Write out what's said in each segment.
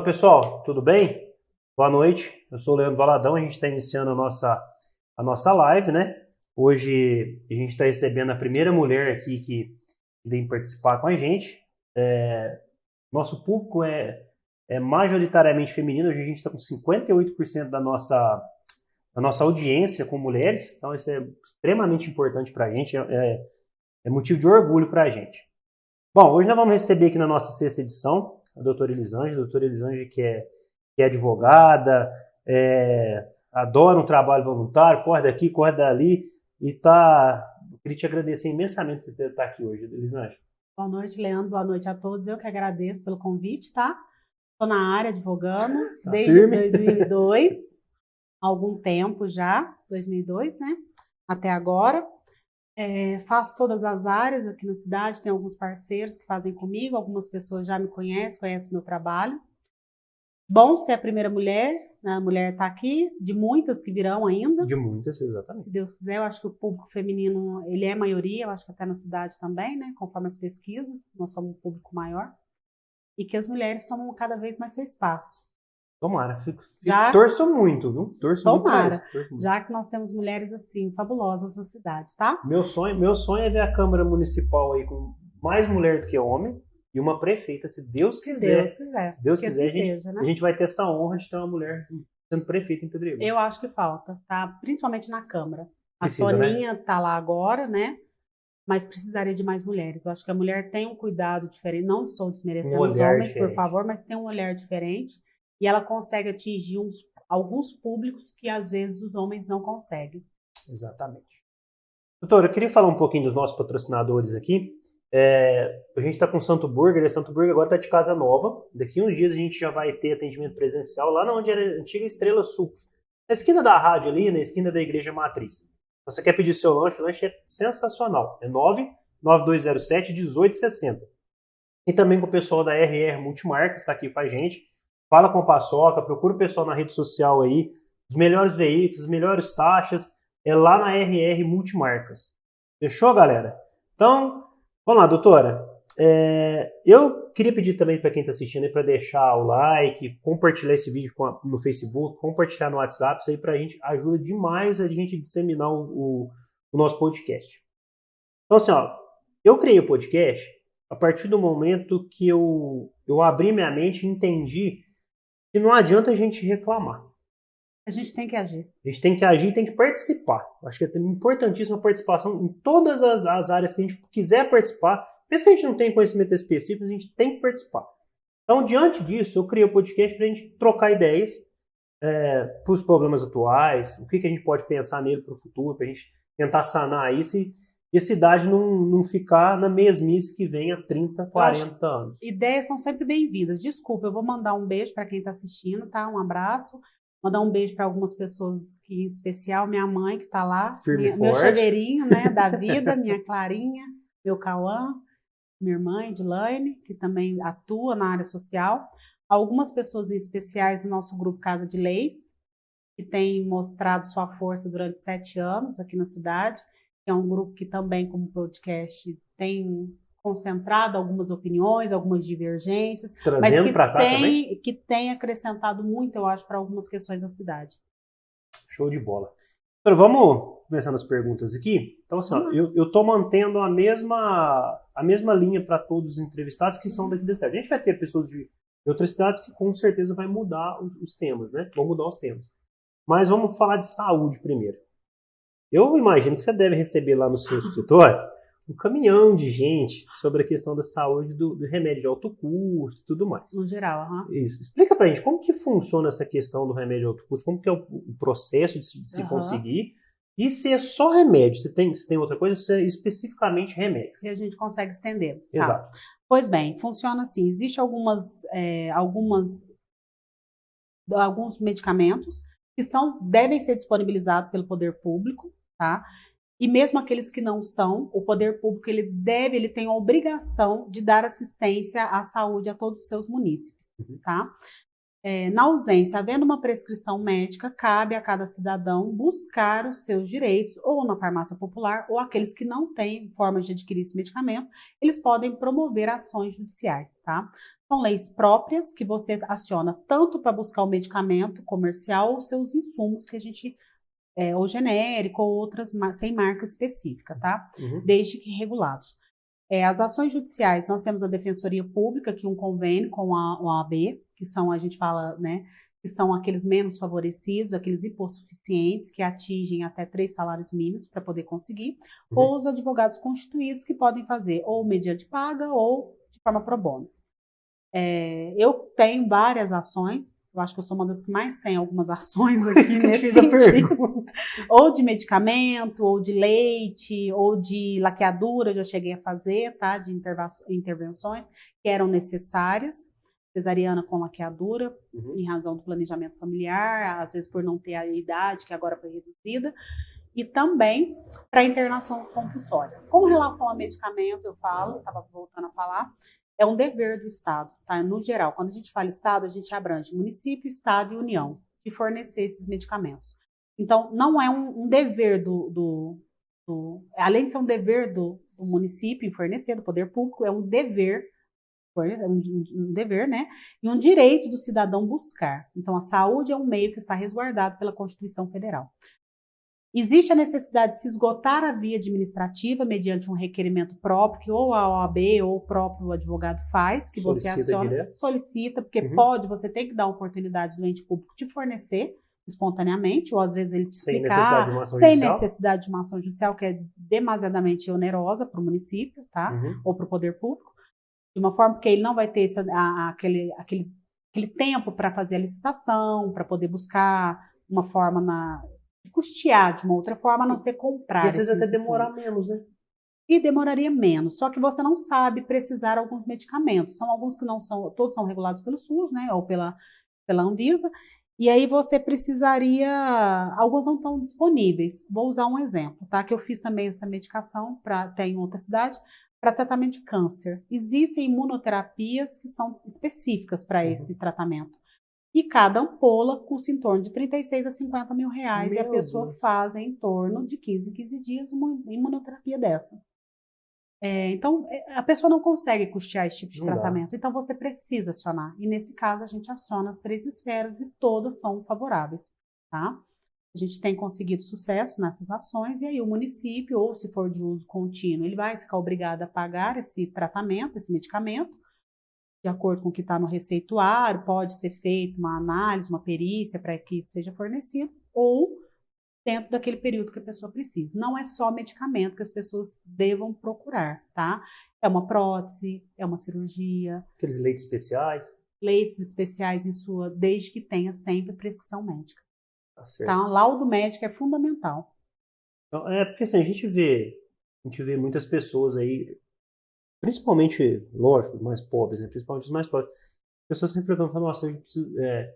Olá pessoal, tudo bem? Boa noite, eu sou o Leandro Valadão, a gente está iniciando a nossa, a nossa live, né? Hoje a gente está recebendo a primeira mulher aqui que vem participar com a gente. É, nosso público é, é majoritariamente feminino, hoje a gente está com 58% da nossa, da nossa audiência com mulheres, então isso é extremamente importante para a gente, é, é, é motivo de orgulho para a gente. Bom, hoje nós vamos receber aqui na nossa sexta edição a doutora Elisange, a doutora Elisange que é, que é advogada, é, adora um trabalho voluntário, corre daqui, corre dali, e tá. Eu queria te agradecer imensamente você ter estar aqui hoje, Elisange. Boa noite, Leandro. Boa noite a todos. Eu que agradeço pelo convite, tá? Estou na área advogando tá desde firme. 2002, algum tempo já, 2002, né? Até agora. É, faço todas as áreas aqui na cidade, tem alguns parceiros que fazem comigo, algumas pessoas já me conhecem, conhecem meu trabalho. Bom ser a primeira mulher, né? a mulher está aqui, de muitas que virão ainda. De muitas, exatamente. Se Deus quiser, eu acho que o público feminino, ele é maioria, eu acho que até na cidade também, né? Conforme as pesquisas, nós somos um público maior. E que as mulheres tomam cada vez mais seu espaço. Tomara, fico, já, torço muito, viu? Torço tomara, muito muito. já que nós temos mulheres assim, fabulosas na cidade, tá? Meu sonho, meu sonho é ver a Câmara Municipal aí com mais mulher do que homem e uma prefeita, se Deus quiser. Se Deus quiser. Se Deus quiser, a gente, seja, né? a gente vai ter essa honra de ter uma mulher sendo prefeita em Pedreiro. Eu acho que falta, tá? Principalmente na Câmara. A Precisa, né? Soninha né? tá lá agora, né? Mas precisaria de mais mulheres. Eu acho que a mulher tem um cuidado diferente. Não estou desmerecendo um os homens, diferente. por favor, mas tem um olhar diferente e ela consegue atingir uns, alguns públicos que às vezes os homens não conseguem. Exatamente. Doutora, eu queria falar um pouquinho dos nossos patrocinadores aqui. É, a gente está com o Santo Burger, e Santo Burger agora está de casa nova. Daqui uns dias a gente já vai ter atendimento presencial lá onde era a antiga Estrela Sucos. Na esquina da rádio ali, na esquina da Igreja Matriz. Você quer pedir seu lanche? O lanche é sensacional. É 99207 1860. E também com o pessoal da RR Multimarcas, está aqui com a gente fala com a Paçoca, procura o pessoal na rede social aí, os melhores veículos, as melhores taxas, é lá na RR Multimarcas. Fechou, galera? Então, vamos lá, doutora. É, eu queria pedir também para quem está assistindo para deixar o like, compartilhar esse vídeo a, no Facebook, compartilhar no WhatsApp, isso aí para a gente ajuda demais a gente disseminar o, o, o nosso podcast. Então, assim, ó, eu criei o podcast a partir do momento que eu, eu abri minha mente e entendi que não adianta a gente reclamar. A gente tem que agir. A gente tem que agir e tem que participar. Acho que é importantíssima a participação em todas as, as áreas que a gente quiser participar. Mesmo que a gente não tenha conhecimento específico, a gente tem que participar. Então, diante disso, eu criei o podcast para a gente trocar ideias é, para os problemas atuais, o que, que a gente pode pensar nele para o futuro, para a gente tentar sanar isso e e a cidade não, não ficar na mesmice que vem há 30, 40 anos. Ideias são sempre bem-vindas. Desculpa, eu vou mandar um beijo para quem está assistindo, tá? Um abraço. Mandar um beijo para algumas pessoas, que, em especial minha mãe, que está lá. Firme minha, meu chaveirinho né, da vida, minha Clarinha, meu Cauã, minha irmã Edilane, que também atua na área social. Algumas pessoas em especiais do nosso grupo Casa de Leis, que tem mostrado sua força durante sete anos aqui na cidade que é um grupo que também, como podcast, tem concentrado algumas opiniões, algumas divergências, Trazendo mas que cá tem, também? que tem acrescentado muito, eu acho, para algumas questões da cidade. Show de bola. Então, vamos começar nas perguntas aqui. Então, assim, ó, eu estou mantendo a mesma, a mesma linha para todos os entrevistados que são daqui da cidade. A gente vai ter pessoas de, de outras cidades que com certeza vai mudar os, os temas, né? Vão mudar os temas. Mas vamos falar de saúde primeiro. Eu imagino que você deve receber lá no seu escritório um caminhão de gente sobre a questão da saúde do, do remédio de alto custo e tudo mais. No geral, uhum. Isso. Explica pra gente como que funciona essa questão do remédio de alto custo, como que é o, o processo de se, de se uhum. conseguir e se é só remédio, se tem, se tem outra coisa, se é especificamente remédio. Se a gente consegue estender. Tá. Exato. Tá. Pois bem, funciona assim. Existem algumas, é, algumas, alguns medicamentos que são, devem ser disponibilizados pelo poder público, tá? E mesmo aqueles que não são, o poder público ele deve, ele tem a obrigação de dar assistência à saúde a todos os seus munícipes, uhum. tá? É, na ausência, havendo uma prescrição médica, cabe a cada cidadão buscar os seus direitos, ou na farmácia popular, ou aqueles que não têm forma de adquirir esse medicamento, eles podem promover ações judiciais, tá? São leis próprias que você aciona tanto para buscar o medicamento comercial ou seus insumos que a gente é, ou genérico ou outras sem marca específica, tá? Uhum. Desde que regulados. É, as ações judiciais, nós temos a Defensoria Pública, que um convênio com a OAB, que são, a gente fala, né, que são aqueles menos favorecidos, aqueles hipossuficientes, que atingem até três salários mínimos para poder conseguir, uhum. ou os advogados constituídos, que podem fazer ou mediante paga ou de forma pro bono. É, eu tenho várias ações, eu acho que eu sou uma das que mais tem algumas ações aqui nesse sentido. Ou de medicamento, ou de leite, ou de laqueadura, já cheguei a fazer, tá? De intervenções que eram necessárias. Cesariana com laqueadura, uhum. em razão do planejamento familiar, às vezes por não ter a idade, que agora foi reduzida e também para internação compulsória. Com relação a medicamento, eu falo, estava voltando a falar, é um dever do Estado, tá? No geral, quando a gente fala Estado, a gente abrange município, Estado e União de fornecer esses medicamentos. Então, não é um, um dever do, do, do, Além de ser um dever do, do, município em fornecer, do poder público, é um dever, um, um dever, né? E um direito do cidadão buscar. Então, a saúde é um meio que está resguardado pela Constituição Federal. Existe a necessidade de se esgotar a via administrativa mediante um requerimento próprio, que ou a OAB ou o próprio advogado faz, que solicita você aciona, direto. solicita, porque uhum. pode, você tem que dar a oportunidade do ente público te fornecer espontaneamente, ou às vezes ele te explicar, sem necessidade de uma ação, sem judicial. Necessidade de uma ação judicial, que é demasiadamente onerosa para o município, tá? Uhum. Ou para o poder público, de uma forma que ele não vai ter essa, a, aquele, aquele, aquele tempo para fazer a licitação, para poder buscar uma forma na custear de uma outra forma, a não ser comprar. E às vezes até demorar menos, né? E demoraria menos, só que você não sabe precisar alguns medicamentos. São alguns que não são, todos são regulados pelo SUS, né, ou pela, pela Anvisa, e aí você precisaria, alguns não estão disponíveis. Vou usar um exemplo, tá? Que eu fiz também essa medicação para até em outra cidade para tratamento de câncer. Existem imunoterapias que são específicas para uhum. esse tratamento. E cada ampola custa em torno de 36 a 50 mil reais. Meu e a pessoa Deus. faz em torno de 15 15 dias uma imunoterapia dessa. É, então, é, a pessoa não consegue custear esse tipo de não tratamento. Dá. Então, você precisa acionar. E nesse caso, a gente aciona as três esferas e todas são favoráveis. Tá? A gente tem conseguido sucesso nessas ações, e aí o município, ou se for de uso contínuo, ele vai ficar obrigado a pagar esse tratamento, esse medicamento, de acordo com o que está no receituário, pode ser feita uma análise, uma perícia para que isso seja fornecido, ou dentro daquele período que a pessoa precisa. Não é só medicamento que as pessoas devam procurar, tá? É uma prótese, é uma cirurgia. Aqueles leites especiais? Leites especiais em sua, desde que tenha sempre prescrição médica. Tá certo. Tá? Laudo médico é fundamental. Então, é porque assim, a gente vê, a gente vê muitas pessoas aí principalmente, lógico, os mais pobres, né? principalmente os mais pobres, as pessoas sempre perguntam, nossa, a gente precisa, é,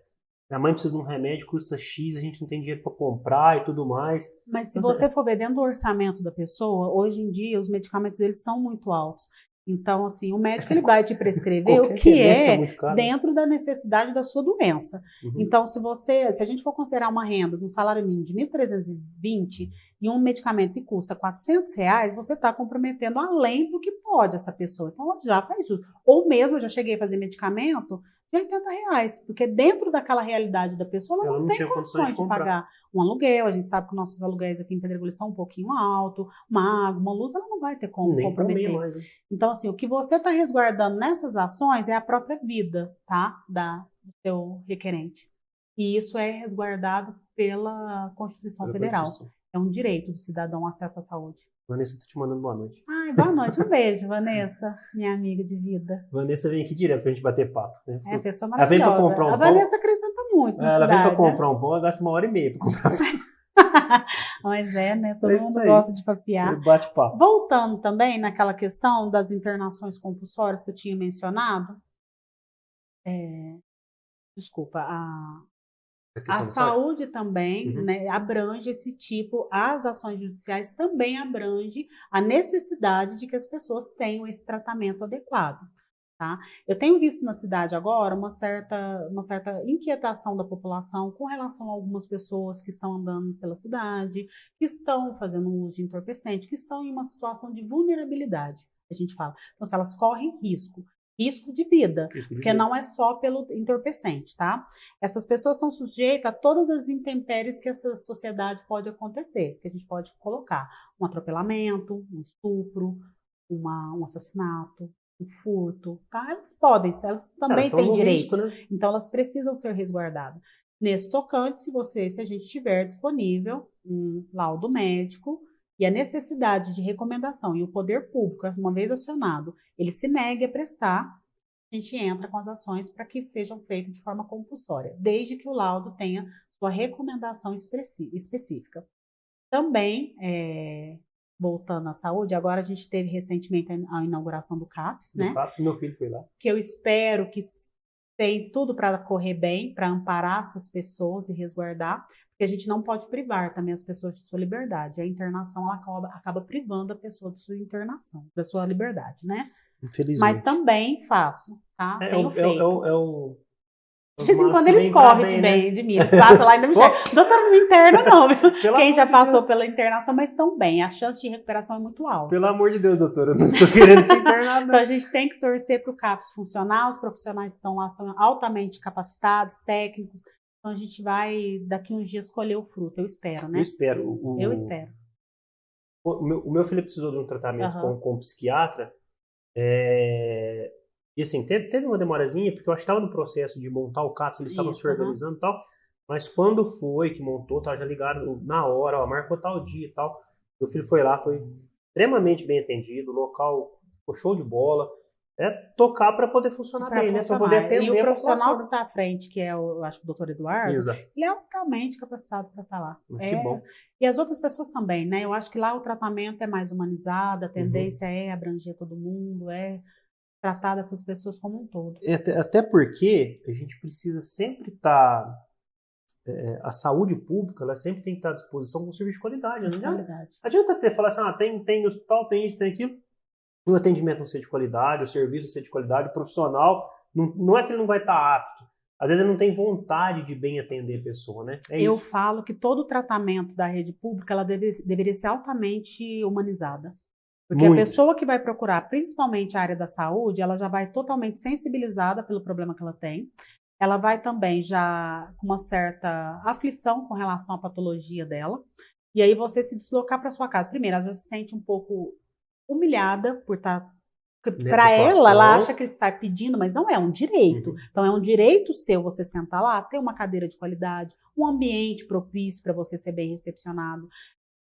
minha mãe precisa de um remédio, custa X, a gente não tem dinheiro para comprar e tudo mais. Mas se então, você for ver dentro do orçamento da pessoa, hoje em dia os medicamentos eles são muito altos. Então, assim, o médico ele vai te prescrever o que é tá dentro da necessidade da sua doença. Uhum. Então, se você, se a gente for considerar uma renda de um salário mínimo de 1.320 e um medicamento que custa 400 reais, você está comprometendo além do que pode essa pessoa. Então, já faz justo. Ou mesmo, eu já cheguei a fazer medicamento de 80 reais, porque dentro daquela realidade da pessoa, ela, ela não, não, tem condições de, de, pagar um aluguel. A gente sabe que nossos aluguéis aqui em Pedregulho são um pouquinho alto, uma água, uma luz, ela não vai ter como Nem comprometer. Mais, né? Então, assim, o que você está resguardando nessas ações é a própria vida, tá? Da, do seu requerente. E isso é resguardado pela Constituição pela Federal. Constituição. É um direito do cidadão acesso à saúde. Vanessa, tô te mandando boa noite. Ai, boa noite. Um beijo, Vanessa, minha amiga de vida. Vanessa vem aqui direto pra gente bater papo. Né? É, pessoa maravilhosa. Ela vem pra comprar um a pão. A Vanessa acrescenta muito. ela cidade, vem pra comprar um pão, ela gasta uma hora e meia pra comprar Mas é, né? Todo é mundo aí. gosta de papiar. Bate papo. Voltando também naquela questão das internações compulsórias que eu tinha mencionado. É, desculpa, a, a saúde também uhum. né, abrange esse tipo, as ações judiciais também abrange a necessidade de que as pessoas tenham esse tratamento adequado. Tá? Eu tenho visto na cidade agora uma certa, uma certa inquietação da população com relação a algumas pessoas que estão andando pela cidade, que estão fazendo uso de entorpecente, que estão em uma situação de vulnerabilidade, a gente fala. Então, se elas correm risco, risco de vida, risco de porque vida. não é só pelo entorpecente, tá? Essas pessoas estão sujeitas a todas as intempéries que essa sociedade pode acontecer, que a gente pode colocar um atropelamento, um estupro, uma, um assassinato, o furto, tá? Elas podem, elas também elas têm direito, né? então elas precisam ser resguardadas. Nesse tocante, se você, se a gente tiver disponível um laudo médico e a necessidade de recomendação e o poder público, uma vez acionado, ele se negue a prestar, a gente entra com as ações para que sejam feitas de forma compulsória, desde que o laudo tenha sua recomendação específica. Também é, voltando à saúde, agora a gente teve recentemente a inauguração do CAPS, do né? CAPS, meu filho foi lá. Que eu espero que tem tudo para correr bem, para amparar essas pessoas e resguardar, porque a gente não pode privar também as pessoas de sua liberdade. A internação ela acaba, acaba privando a pessoa de sua internação, da sua liberdade, né? Infelizmente. Mas também faço, tá? É, Tenho é, feito. É, é, é o de vez em quando eles correm de, bem, né? de mim. Eles passam lá e ainda me chegam. Doutora, não interna não. Quem já passou Deus. pela internação, mas estão bem. A chance de recuperação é muito alta. Pelo amor de Deus, doutora, eu não estou querendo ser internada. então a gente tem que torcer para o CAPS funcionar. Os profissionais que estão lá são altamente capacitados, técnicos. Então a gente vai, daqui uns dias, colher o fruto. Eu espero, né? Eu espero. O, eu espero. O meu, o meu filho precisou de um tratamento uhum. com, com um psiquiatra. É, e assim, teve, teve uma demorazinha, porque eu acho que estava no processo de montar o CAPS, eles estavam se organizando e tal. Mas quando foi que montou, tá, já ligaram na hora, ó, marcou tal dia e tal. Meu filho foi lá, foi extremamente bem atendido, o local ficou show de bola. É tocar para poder funcionar pra bem, né? Para poder atender. E o profissional que está à frente, que é o, acho que o doutor Eduardo, Exato. ele é altamente capacitado para estar tá lá. Que é, bom. E as outras pessoas também, né? Eu acho que lá o tratamento é mais humanizado, a tendência uhum. é abranger todo mundo, é tratar dessas pessoas como um todo. Até, até porque a gente precisa sempre estar. Tá, é, a saúde pública ela sempre tem que estar à disposição com serviço de qualidade. Não adianta, qualidade. adianta ter falar assim, ah, tem, tem hospital, tem isso, tem aquilo. O atendimento não ser de qualidade, o serviço não ser de qualidade, o profissional, não, não é que ele não vai estar apto. Às vezes ele não tem vontade de bem atender a pessoa, né? É Eu isso. falo que todo o tratamento da rede pública ela deve, deveria ser altamente humanizada. Porque Muito. a pessoa que vai procurar, principalmente a área da saúde, ela já vai totalmente sensibilizada pelo problema que ela tem. Ela vai também já com uma certa aflição com relação à patologia dela. E aí você se deslocar para sua casa. Primeiro, ela já se sente um pouco humilhada por estar tá para ela, ela acha que está pedindo, mas não é um direito. Uhum. Então é um direito seu você sentar lá, ter uma cadeira de qualidade, um ambiente propício para você ser bem recepcionado,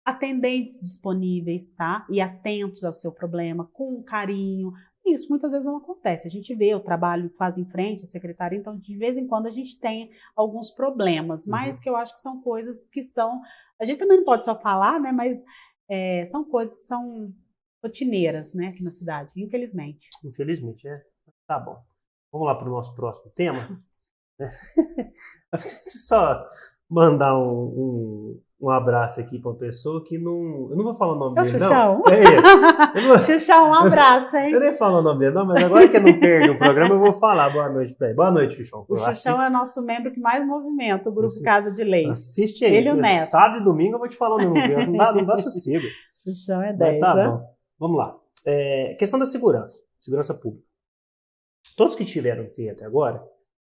atendentes disponíveis, tá? E atentos ao seu problema, com carinho. Isso muitas vezes não acontece. A gente vê o trabalho que faz em frente, a secretária, então de vez em quando a gente tem alguns problemas, uhum. mas que eu acho que são coisas que são. A gente também não pode só falar, né? Mas é, são coisas que são rotineiras, né, aqui na cidade, infelizmente. Infelizmente, é. Tá bom. Vamos lá para o nosso próximo tema. só mandar um, um, um abraço aqui para uma pessoa que não. Eu não vou falar o nome é dele, não. É ele. Xuxão, um abraço, hein? Eu nem falo o nome dele, não, mas agora que não perde o programa, eu vou falar. Boa noite para ele. Boa noite, Xuxão. O Xuxão é nosso membro que mais movimenta o grupo Casa de Leis. Assiste aí. Ele e o Neto. Sábado e domingo eu vou te falar o nome dele. Não dá, não dá sossego. Xuxão é 10. Mas tá bom. Vamos lá. É, questão da segurança. Segurança pública. Todos que tiveram aqui até agora.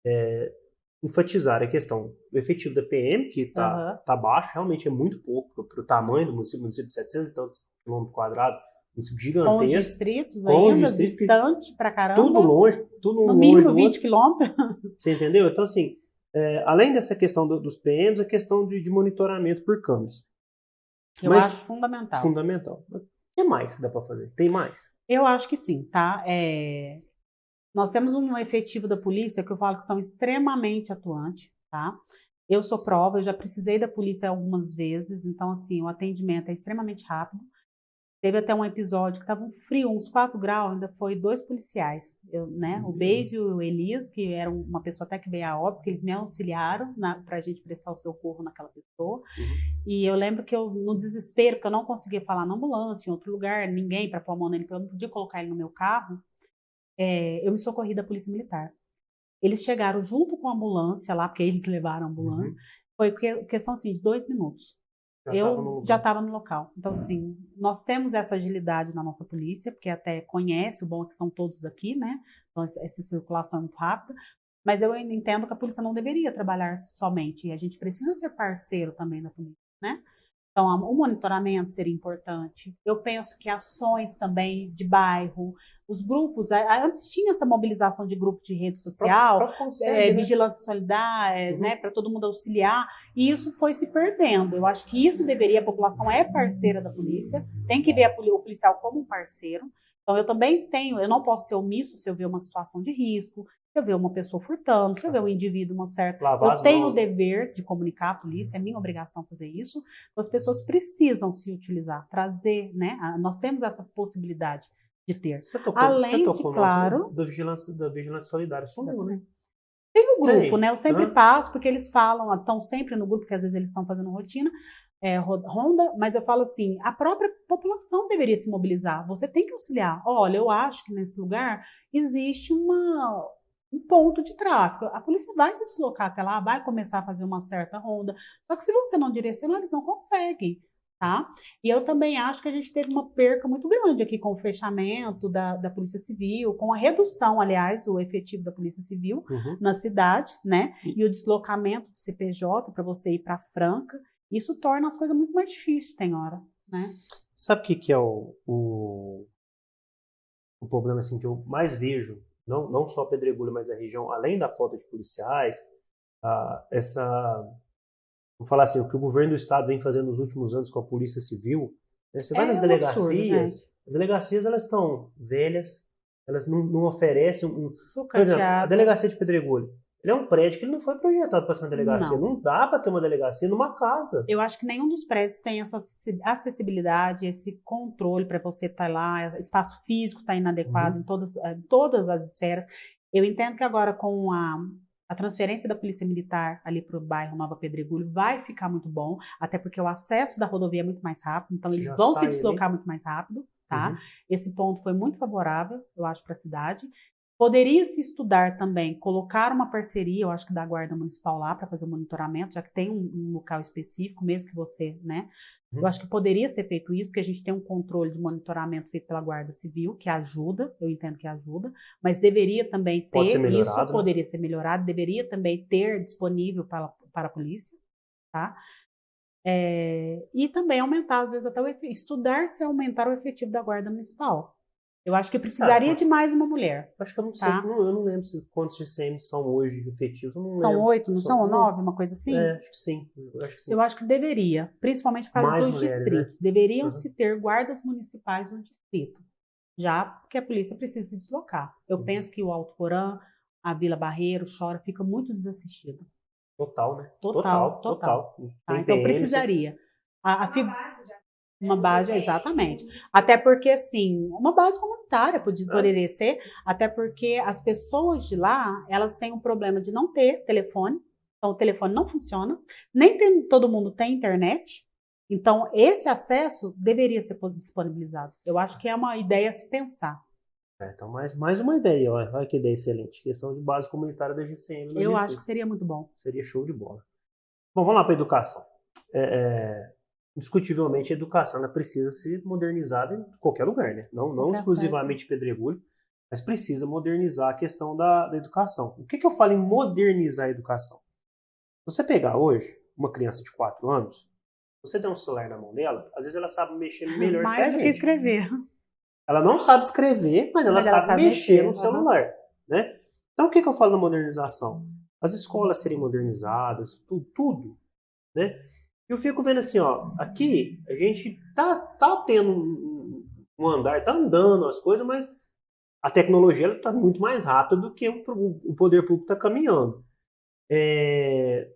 É, enfatizar a questão do efetivo da PM, que está uhum. tá baixo, realmente é muito pouco para o tamanho do município, município de 700 e tantos quilômetros quadrados, município gigantesco. Com os distritos com ainda, os distritos, distante para caramba. Tudo longe, tudo no longe. No mínimo 20 quilômetros. Você entendeu? Então, assim, é, além dessa questão do, dos PMs, a questão de, de monitoramento por câmeras. Eu Mas, acho fundamental. Fundamental. Que mais que dá para fazer? Tem mais? Eu acho que sim, tá? É, nós temos um efetivo da polícia que eu falo que são extremamente atuantes, tá? Eu sou prova, eu já precisei da polícia algumas vezes, então, assim, o atendimento é extremamente rápido. Teve até um episódio que estava um frio, uns 4 graus, ainda foi dois policiais, eu, né? Uhum. O Beis e o Elias, que eram uma pessoa até que veio a óbito, que eles me auxiliaram para a gente prestar o socorro naquela pessoa. Uhum. E eu lembro que eu, no desespero, que eu não conseguia falar na ambulância, em outro lugar, ninguém para pôr a mão nele, porque eu não podia colocar ele no meu carro, é, eu me socorri da Polícia Militar. Eles chegaram junto com a ambulância lá, porque eles levaram a ambulância. Uhum. Foi questão assim, de dois minutos. Já eu já estava no local. Então, uhum. assim, nós temos essa agilidade na nossa polícia, porque até conhece, o bom é que são todos aqui, né? Então, essa circulação é muito rápida. Mas eu entendo que a polícia não deveria trabalhar somente, e a gente precisa ser parceiro também da polícia, né? Então, o monitoramento seria importante. Eu penso que ações também de bairro, os grupos, antes tinha essa mobilização de grupos de rede social, pra, pra é, né? vigilância solidária, uhum. né, para todo mundo auxiliar, e isso foi se perdendo. Eu acho que isso deveria, a população é parceira da polícia, tem que ver o policial como um parceiro. Então, eu também tenho, eu não posso ser omisso se eu ver uma situação de risco, se eu ver uma pessoa furtando, se eu ver um indivíduo, uma certa. Lavar eu tenho mãos. o dever de comunicar à polícia, é minha obrigação fazer isso. Então, as pessoas precisam se utilizar, trazer, né? Nós temos essa possibilidade de ter. Você tocou, Além você tocou de, claro. Da vigilância, da vigilância solidária. Um, né? Tem um grupo, Tem. né? Eu sempre passo, porque eles falam, estão sempre no grupo, que às vezes eles estão fazendo rotina, é, ronda, mas eu falo assim, a própria população deveria se mobilizar. Você tem que auxiliar. Olha, eu acho que nesse lugar existe uma, um ponto de tráfego. A polícia vai se deslocar até lá, vai começar a fazer uma certa ronda. Só que se você não direcionar, eles não conseguem. Tá? E eu também acho que a gente teve uma perca muito grande aqui com o fechamento da, da Polícia Civil, com a redução, aliás, do efetivo da Polícia Civil uhum. na cidade, né? E o deslocamento do CPJ para você ir para Franca. Isso torna as coisas muito mais difíceis, tem hora, né? Sabe o que, que é o, o, o problema assim, que eu mais vejo não, não só Pedregulho, mas a região, além da falta de policiais, ah, essa, vamos falar assim, o que o governo do estado vem fazendo nos últimos anos com a polícia civil, né? você é vai nas delegacias, absurdo, as delegacias elas estão velhas, elas não, não oferecem um, por exemplo, a delegacia de Pedregulho, ele é um prédio que ele não foi projetado para ser uma delegacia. Não, não dá para ter uma delegacia numa casa. Eu acho que nenhum dos prédios tem essa acessibilidade, esse controle para você estar tá lá, espaço físico está inadequado uhum. em todas, eh, todas as esferas. Eu entendo que agora com a, a transferência da Polícia Militar ali para o bairro Nova Pedregulho vai ficar muito bom, até porque o acesso da rodovia é muito mais rápido, então eles vão se deslocar ali. muito mais rápido. Tá? Uhum. Esse ponto foi muito favorável, eu acho, para a cidade. Poderia se estudar também, colocar uma parceria, eu acho que da Guarda Municipal lá para fazer o monitoramento, já que tem um, um, local específico, mesmo que você, né? Uhum. Eu acho que poderia ser feito isso, porque a gente tem um controle de monitoramento feito pela Guarda Civil, que ajuda, eu entendo que ajuda, mas deveria também ter, isso né? poderia ser melhorado, deveria também ter disponível para, para a polícia, tá? É, e também aumentar, às vezes, até o estudar se aumentar o efetivo da Guarda Municipal. Eu acho que precisaria de mais uma mulher. Acho que eu não sei, tá? eu não lembro quantos GCMs são hoje efetivos. são oito, não são, nove, uma coisa assim? É, acho que sim. Eu acho que, sim. Eu acho que deveria, principalmente para mais os mulheres, distritos. Né? Deveriam uhum. se ter guardas municipais no distrito, já porque a polícia precisa se deslocar. Eu uhum. penso que o Alto Porã, a Vila Barreiro, Chora, fica muito desassistido. Total, né? Total, total. total. total. Tá, então precisaria. A, a uma base, exatamente. Até porque, assim, uma base comunitária poderia ser, até porque as pessoas de lá, elas têm um problema de não ter telefone, então o telefone não funciona, nem tem, todo mundo tem internet, então esse acesso deveria ser disponibilizado. Eu acho que é uma ideia a se pensar. É, então, mais, mais uma ideia, olha, olha que ideia excelente. Questão de base comunitária da GCM. Eu acho que seria muito bom. Seria show de bola. Bom, vamos lá para a educação. É, é, indiscutivelmente a educação ela precisa ser modernizada em qualquer lugar, né? Não, não exclusivamente Pedregulho, mas precisa modernizar a questão da, da educação. O que, que eu falo em modernizar a educação? Você pegar hoje uma criança de 4 anos, você der um celular na mão dela, às vezes ela sabe mexer melhor Mais que a gente. Mais do que escrever. Ela não sabe escrever, mas ela, mas sabe, ela sabe, mexer, mexer no celular, né? Então o que, que eu falo na modernização? As escolas serem modernizadas, tudo, tudo né? Eu fico vendo assim, ó, aqui a gente tá, tá tendo um, um andar, tá andando as coisas, mas a tecnologia está muito mais rápida do que o, o poder público está caminhando. É,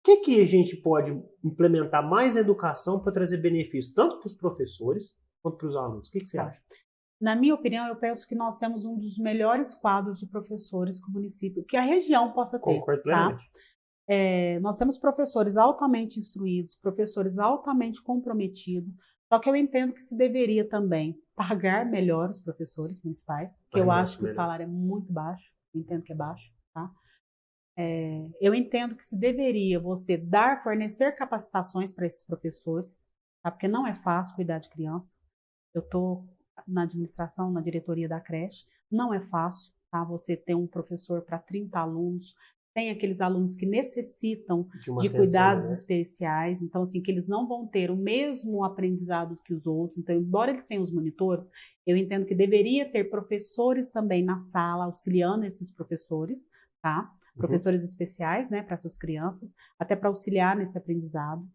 o que, que a gente pode implementar mais na educação para trazer benefício tanto para os professores quanto para os alunos? O que, que você acha? Na minha opinião, eu penso que nós temos um dos melhores quadros de professores que o município, que a região possa ter. Concordo plenamente. Tá? É, nós temos professores altamente instruídos, professores altamente comprometidos, Só que eu entendo que se deveria também pagar melhor os professores municipais, que eu acho que melhor. o salário é muito baixo, entendo que é baixo, tá? É, eu entendo que se deveria você dar, fornecer capacitações para esses professores, tá? Porque não é fácil cuidar de criança. Eu estou na administração, na diretoria da creche, não é fácil, tá? Você ter um professor para 30 alunos, tem aqueles alunos que necessitam de, de atenção, cuidados né? especiais, então assim que eles não vão ter o mesmo aprendizado que os outros. Então, embora eles tenham os monitores, eu entendo que deveria ter professores também na sala auxiliando esses professores, tá? Uhum. Professores especiais, né, para essas crianças, até para auxiliar nesse aprendizado.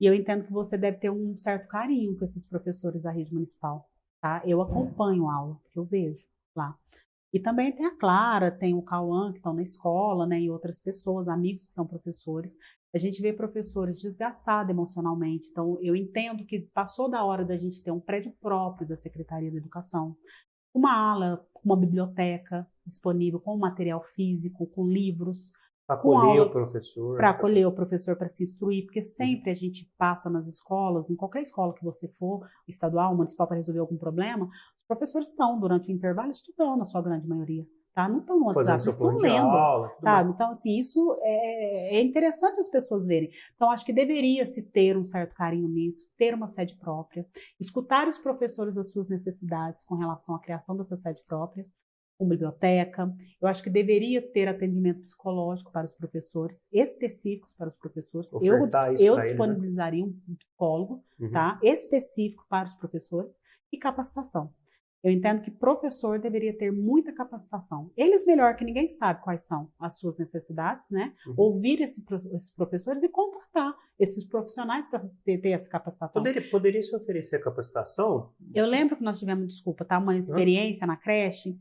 E eu entendo que você deve ter um certo carinho com esses professores da rede municipal, tá? Eu acompanho a aula, eu vejo lá. E também tem a Clara, tem o Cauã, que estão na escola, né, e outras pessoas, amigos que são professores. A gente vê professores desgastados emocionalmente. Então, eu entendo que passou da hora da gente ter um prédio próprio da Secretaria da Educação, uma ala, uma biblioteca disponível com material físico, com livros, acolher o professor. Para acolher o professor, para se instruir, porque sempre a gente passa nas escolas, em qualquer escola que você for, estadual, municipal, para resolver algum problema, os professores estão, durante o intervalo, estudando, a sua grande maioria. Tá? Não estão no WhatsApp, estão lendo. Aula, tá? Então, assim, isso é, é, interessante as pessoas verem. Então, acho que deveria se ter um certo carinho nisso, ter uma sede própria, escutar os professores as suas necessidades com relação à criação dessa sede própria, com biblioteca. Eu acho que deveria ter atendimento psicológico para os professores, específicos para os professores. Ofertar eu, eu disponibilizaria eles, né? um psicólogo, uhum. tá? Específico para os professores e capacitação. Eu entendo que professor deveria ter muita capacitação. Eles, melhor que ninguém, sabe quais são as suas necessidades, né? Uhum. Ouvir esse, esses professores e contratar esses profissionais para ter, ter, essa capacitação. Poderia, poderia se oferecer capacitação? Eu lembro que nós tivemos, desculpa, tá? Uma experiência uhum. na creche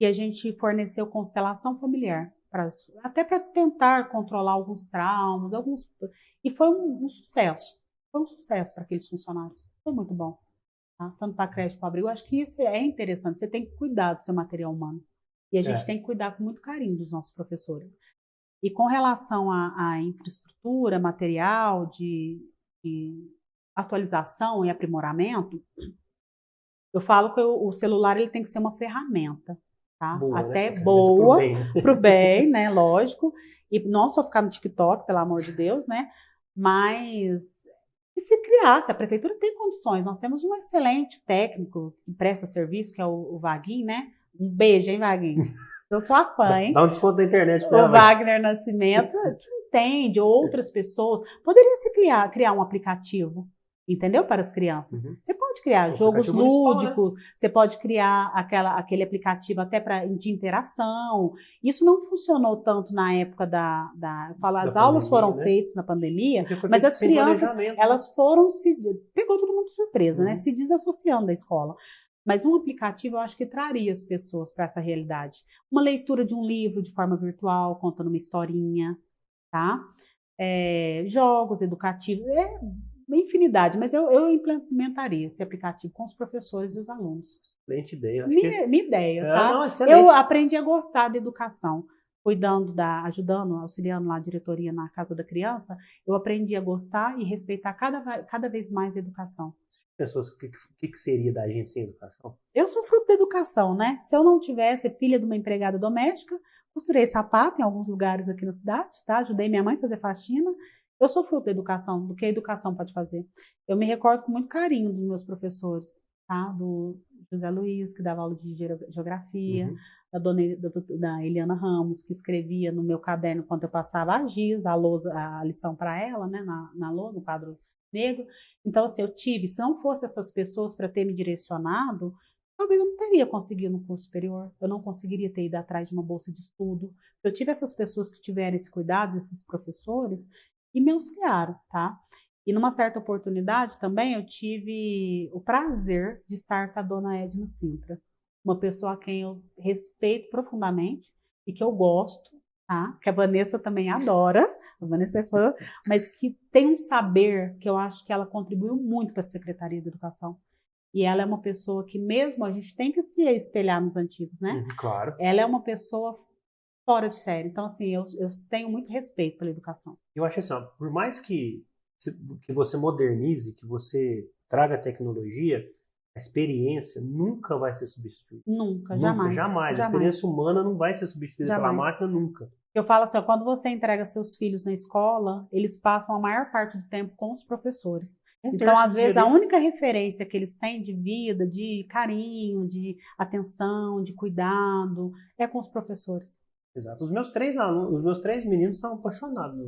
que a gente forneceu constelação familiar, pra, até para tentar controlar alguns traumas, alguns e foi um, um sucesso. Foi um sucesso para aqueles funcionários. Foi muito bom. Tá? Tanto para creche para abrigo. Eu acho que isso é interessante. Você tem que cuidar do seu material humano. E a gente é. tem que cuidar com muito carinho dos nossos professores. E com relação à, à infraestrutura, material, de, de, atualização e aprimoramento, eu falo que o, o celular ele tem que ser uma ferramenta tá? Boa, né? Até né? boa, para o bem. bem, né? Lógico. E não só ficar no TikTok, pelo amor de Deus, né? Mas e se criasse, a prefeitura tem condições, nós temos um excelente técnico que presta serviço, que é o, o Vaguinho, né? Um beijo, hein, Vaguinho? Eu sou a fã, hein? Dá um desconto da internet pra O Wagner. Nascimento, que entende, outras pessoas. Poderia se criar, criar um aplicativo entendeu? Para as crianças. Uhum. Você pode criar o jogos né? lúdicos, né? você pode criar aquela, aquele aplicativo até para de interação. Isso não funcionou tanto na época da, da falo, as da aulas pandemia, foram né? feitas na pandemia, mas as crianças né? elas foram se pegou todo mundo de surpresa, né? uhum. né? Se desassociando da escola. Mas um aplicativo eu acho que traria as pessoas para essa realidade. Uma leitura de um livro de forma virtual, contando uma historinha, tá? É, jogos educativos. É uma infinidade, mas eu, eu implementaria esse aplicativo com os professores e os alunos. Excelente ideia. Minha, que... minha ideia, é, tá? Não, eu aprendi a gostar da educação, cuidando da, ajudando, auxiliando lá a diretoria na Casa da Criança, eu aprendi a gostar e respeitar cada, cada vez mais a educação. Pessoas, o que, que, que seria da gente sem educação? Eu sou fruto da educação, né? Se eu não tivesse filha de uma empregada doméstica, costurei sapato em alguns lugares aqui na cidade, tá? Ajudei minha mãe a fazer faxina eu sou fruto da educação, do que a educação pode fazer. Eu me recordo com muito carinho dos meus professores, tá? Do José Luiz, que dava aula de geografia, uhum. da, dona, da, Eliana Ramos, que escrevia no meu caderno quando eu passava a giz, a, lousa, a lição para ela, né? Na, na lousa, no quadro negro. Então, assim, eu tive, se não fosse essas pessoas para ter me direcionado, talvez eu não teria conseguido no curso superior, eu não conseguiria ter ido atrás de uma bolsa de estudo. Eu tive essas pessoas que tiveram esse cuidado, esses professores, e me auxiliaram, tá? E numa certa oportunidade também eu tive o prazer de estar com a dona Edna Sintra, uma pessoa a quem eu respeito profundamente e que eu gosto, tá? Que a Vanessa também adora, a Vanessa é fã, mas que tem um saber que eu acho que ela contribuiu muito para a Secretaria de Educação. E ela é uma pessoa que mesmo a gente tem que se espelhar nos antigos, né? Uhum, claro. Ela é uma pessoa fora de série. Então, assim, eu, eu tenho muito respeito pela educação. Eu acho assim, ó, por mais que, que você modernize, que você traga tecnologia, a experiência nunca vai ser substituída. Nunca, nunca jamais. Jamais. A experiência humana não vai ser substituída jamais. pela máquina nunca. Eu falo assim, ó, quando você entrega seus filhos na escola, eles passam a maior parte do tempo com os professores. Um então, às vezes, a única referência que eles têm de vida, de carinho, de atenção, de cuidado, é com os professores. Exato. Os meus três alunos, os meus três meninos são apaixonados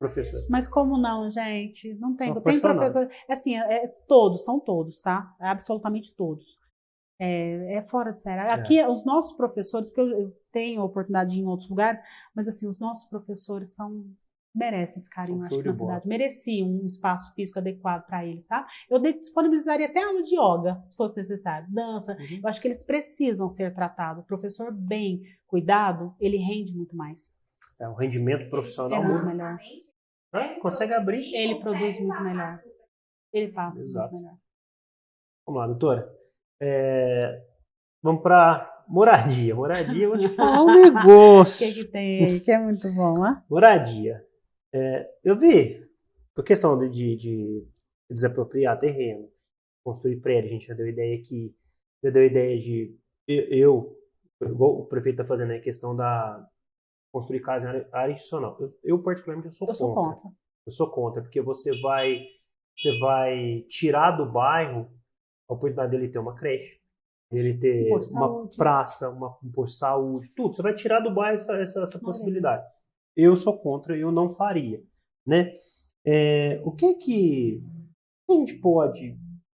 professor. Mas como não, gente? Não tem. Tem professor. Assim, é, é, todos, são todos, tá? É absolutamente todos. É, é, fora de série. Aqui, é. os nossos professores, porque eu, eu tenho oportunidade de ir em outros lugares, mas assim, os nossos professores são merecem esse carinho, acho que na cidade. Mereciam um espaço físico adequado para eles, sabe? Eu disponibilizaria até aula de yoga, se fosse necessário, dança. Uhum. Eu acho que eles precisam ser tratados. O professor bem cuidado, ele rende muito mais. É um rendimento profissional muito melhor. É, consegue abrir. Ele produz muito melhor. Ele passa Exato. muito melhor. Vamos lá, doutora. É, vamos para moradia. Moradia, eu vou te falar um negócio. O que, que tem? Que é muito bom, né? Moradia. É, eu vi, por questão de, de, de, desapropriar terreno, construir prédio, a gente já deu ideia aqui, já deu ideia de eu, igual o prefeito está fazendo a questão da construir casa em área, área institucional. Eu, eu, particularmente, eu sou eu contra. Sou contra. Eu sou contra, porque você vai, você vai tirar do bairro a oportunidade dele ter uma creche, dele ter uma saúde. praça, uma, um posto de saúde, tudo. Você vai tirar do bairro essa, essa, essa possibilidade. Eu sou contra, eu não faria, né? É, o que que a gente pode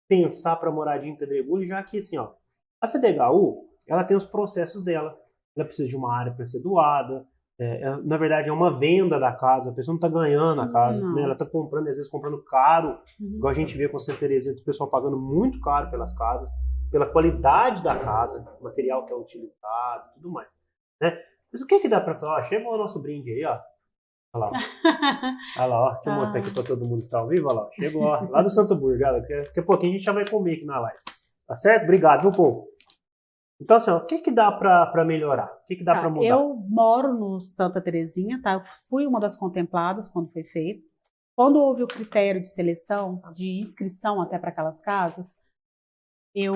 pensar para moradia em Pedregulho, já que assim, ó, a CDHU, ela tem os processos dela. Ela precisa de uma área para ser doada, é, é, na verdade, é uma venda da casa, a pessoa não está ganhando a casa, né? ela está comprando, às vezes comprando caro, uhum. igual a gente vê com Santa Terezinha, o pessoal pagando muito caro pelas casas, pela qualidade da casa, material que é utilizado tudo mais. Né? Mas o que que dá para falar? Ó, chegou o nosso brinde aí, ó. Olha lá, Olha lá, ó. Deixa eu mostrar aqui para todo mundo que está ao vivo. Olha lá, chegou ó, lá do Santo Burgo. Daqui a pouquinho a gente já vai comer aqui na live. Tá certo? Obrigado, viu, povo? Então, assim, ó, o que, que dá para melhorar? O que, que dá tá, para mudar? Eu moro no Santa Terezinha, tá? Eu fui uma das contempladas quando foi feito. Quando houve o critério de seleção, de inscrição até para aquelas casas, eu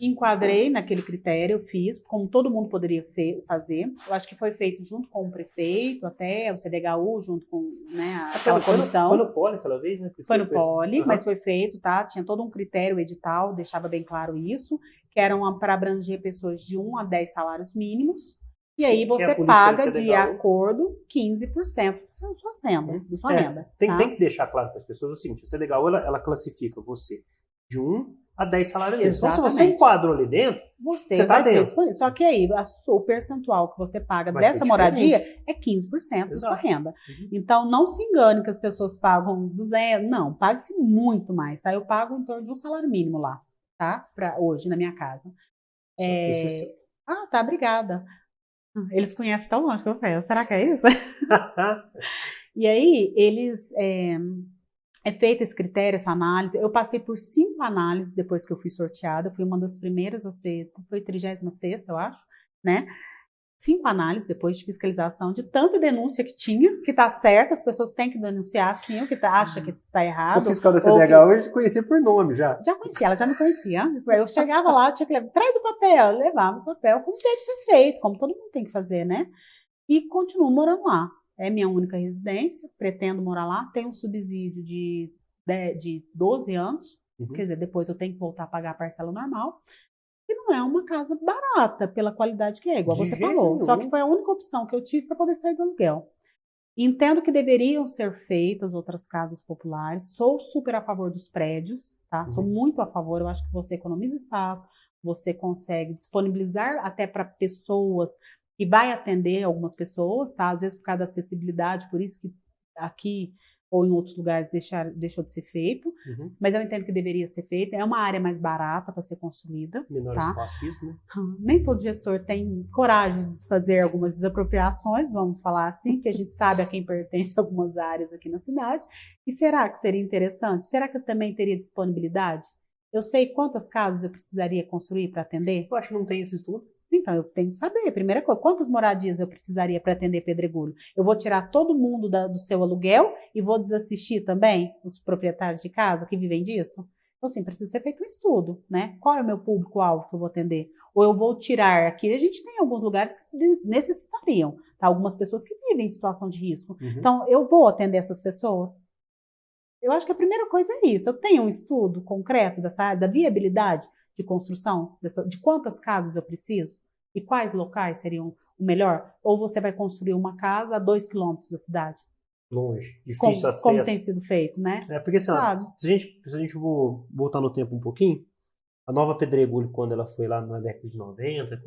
enquadrei naquele critério, eu fiz, como todo mundo poderia fazer. Eu acho que foi feito junto com o prefeito, até o CDHU, junto com né, ah, aquela foi, comissão. Foi no Poli aquela vez, né? Foi, foi no Poli, uhum. mas foi feito, tá? Tinha todo um critério edital, deixava bem claro isso, que eram para abranger pessoas de 1 a 10 salários mínimos. E aí você paga de acordo 15% da sua renda. Da sua é, renda tem, tá? tem que deixar claro para as pessoas o seguinte: a CDHU ela, ela classifica você de 1 a 10 salários mínimos. Então, se você enquadrou ali dentro, você está dentro. Ter Só que aí, a, o percentual que você paga vai dessa moradia é 15% Exato. da sua renda. Uhum. Então, não se engane que as pessoas pagam 200. Não, pague-se muito mais, tá? Eu pago em torno de um salário mínimo lá, tá? Para hoje, na minha casa. É... Ah, tá, obrigada. Eles conhecem tão longe que eu penso. Será que é isso? e aí, eles... É é feito esse critério, essa análise. Eu passei por cinco análises depois que eu fui sorteada. Eu fui uma das primeiras a ser, foi 36 eu acho, né? Cinco análises depois de fiscalização, de tanta denúncia que tinha, que está certo, as pessoas têm que denunciar sim o que tá, acha que está errado. O fiscal da CDH que... hoje conhecia por nome já. Já conhecia, ela já me conhecia. Eu chegava lá, tinha que levar, traz o papel, levava o papel, como que ser feito, como todo mundo tem que fazer, né? E continuo morando lá é minha única residência, pretendo morar lá, tenho um subsídio de, de, de 12 anos, uhum. quer dizer, depois eu tenho que voltar a pagar a parcela normal. E não é uma casa barata pela qualidade que é, igual de você falou. Nenhum. Só que foi a única opção que eu tive para poder sair do aluguel. Entendo que deveriam ser feitas outras casas populares. Sou super a favor dos prédios, tá? Uhum. Sou muito a favor. Eu acho que você economiza espaço, você consegue disponibilizar até para pessoas e vai atender algumas pessoas, tá? Às vezes por causa da acessibilidade, por isso que aqui ou em outros lugares deixar, deixou de ser feito, uhum. mas eu entendo que deveria ser feito. É uma área mais barata para ser construída. Menor tá? espaço físico, né? Nem todo gestor tem coragem de fazer algumas desapropriações, vamos falar assim, que a gente sabe a quem pertence algumas áreas aqui na cidade. E será que seria interessante? Será que eu também teria disponibilidade? Eu sei quantas casas eu precisaria construir para atender? Eu acho que não tem esse estudo. Então, eu tenho que saber, primeira coisa, quantas moradias eu precisaria para atender pedregulho? Eu vou tirar todo mundo da, do seu aluguel e vou desassistir também os proprietários de casa que vivem disso? Então, assim, precisa ser feito um estudo, né? Qual é o meu público-alvo que eu vou atender? Ou eu vou tirar aqui, a gente tem alguns lugares que necessitariam, tá? Algumas pessoas que vivem em situação de risco. Uhum. Então, eu vou atender essas pessoas? Eu acho que a primeira coisa é isso. Eu tenho um estudo concreto dessa área, da viabilidade de construção, dessa, de quantas casas eu preciso e quais locais seriam o melhor. Ou você vai construir uma casa a dois quilômetros da cidade. Longe, difícil como, acesso. Como tem sido feito, né? É, porque assim, ó, se a gente, se a gente vou voltar no tempo um pouquinho, a Nova Pedregulho, quando ela foi lá na década de 90,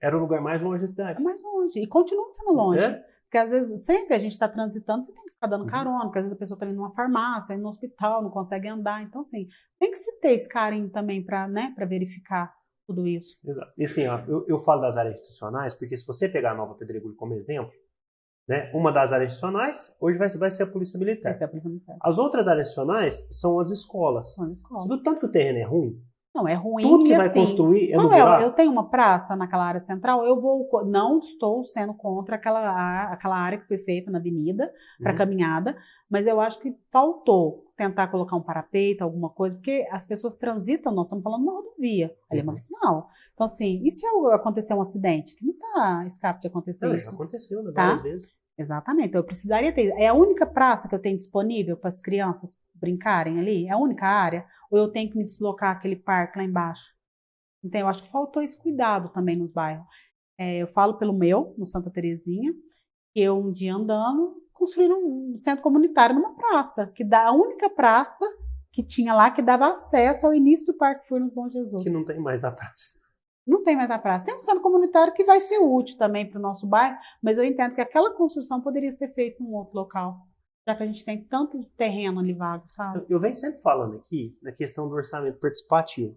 era o lugar mais longe da cidade. É mais longe. E continua sendo longe. É? Porque às vezes, sempre a gente está transitando, você tem que ficar dando uhum. carona, porque às vezes a pessoa está indo numa farmácia, indo no hospital, não consegue andar. Então, assim, tem que se ter esse carinho também para né, verificar tudo isso. Exato. E assim, ó, eu, eu falo das áreas institucionais, porque se você pegar a Nova Pedregulho como exemplo, né, uma das áreas institucionais, hoje vai, vai ser a Polícia Militar. Vai ser a Polícia Militar. As outras áreas institucionais são as escolas. São as escolas. Você viu tanto que o terreno é ruim? Não, é ruim. Tudo que vai assim, construir é no buraco. Eu tenho uma praça naquela área central, eu vou. Não estou sendo contra aquela, aquela área que foi feita na avenida para uhum. caminhada, mas eu acho que faltou tentar colocar um parapeito, alguma coisa, porque as pessoas transitam, nós estamos falando de uma rodovia, ali é uma sinal. Então, assim, e se acontecer um acidente? Que não está escape de acontecer não, isso. Já aconteceu, né? Tá? Várias vezes. Exatamente. Então, eu precisaria ter. É a única praça que eu tenho disponível para as crianças brincarem ali? É a única área? Ou eu tenho que me deslocar aquele parque lá embaixo? Então, eu acho que faltou esse cuidado também nos bairros. É, eu falo pelo meu, no Santa Terezinha, que eu, um dia andando, construí um centro comunitário numa praça, que dá a única praça que tinha lá que dava acesso ao início do Parque Furnas Bom Jesus. Que não tem mais a praça. Não tem mais a praça. Tem um centro comunitário que vai ser útil também para o nosso bairro, mas eu entendo que aquela construção poderia ser feita em um outro local, já que a gente tem tanto terreno ali vago, sabe? Eu, eu venho sempre falando aqui na questão do orçamento participativo.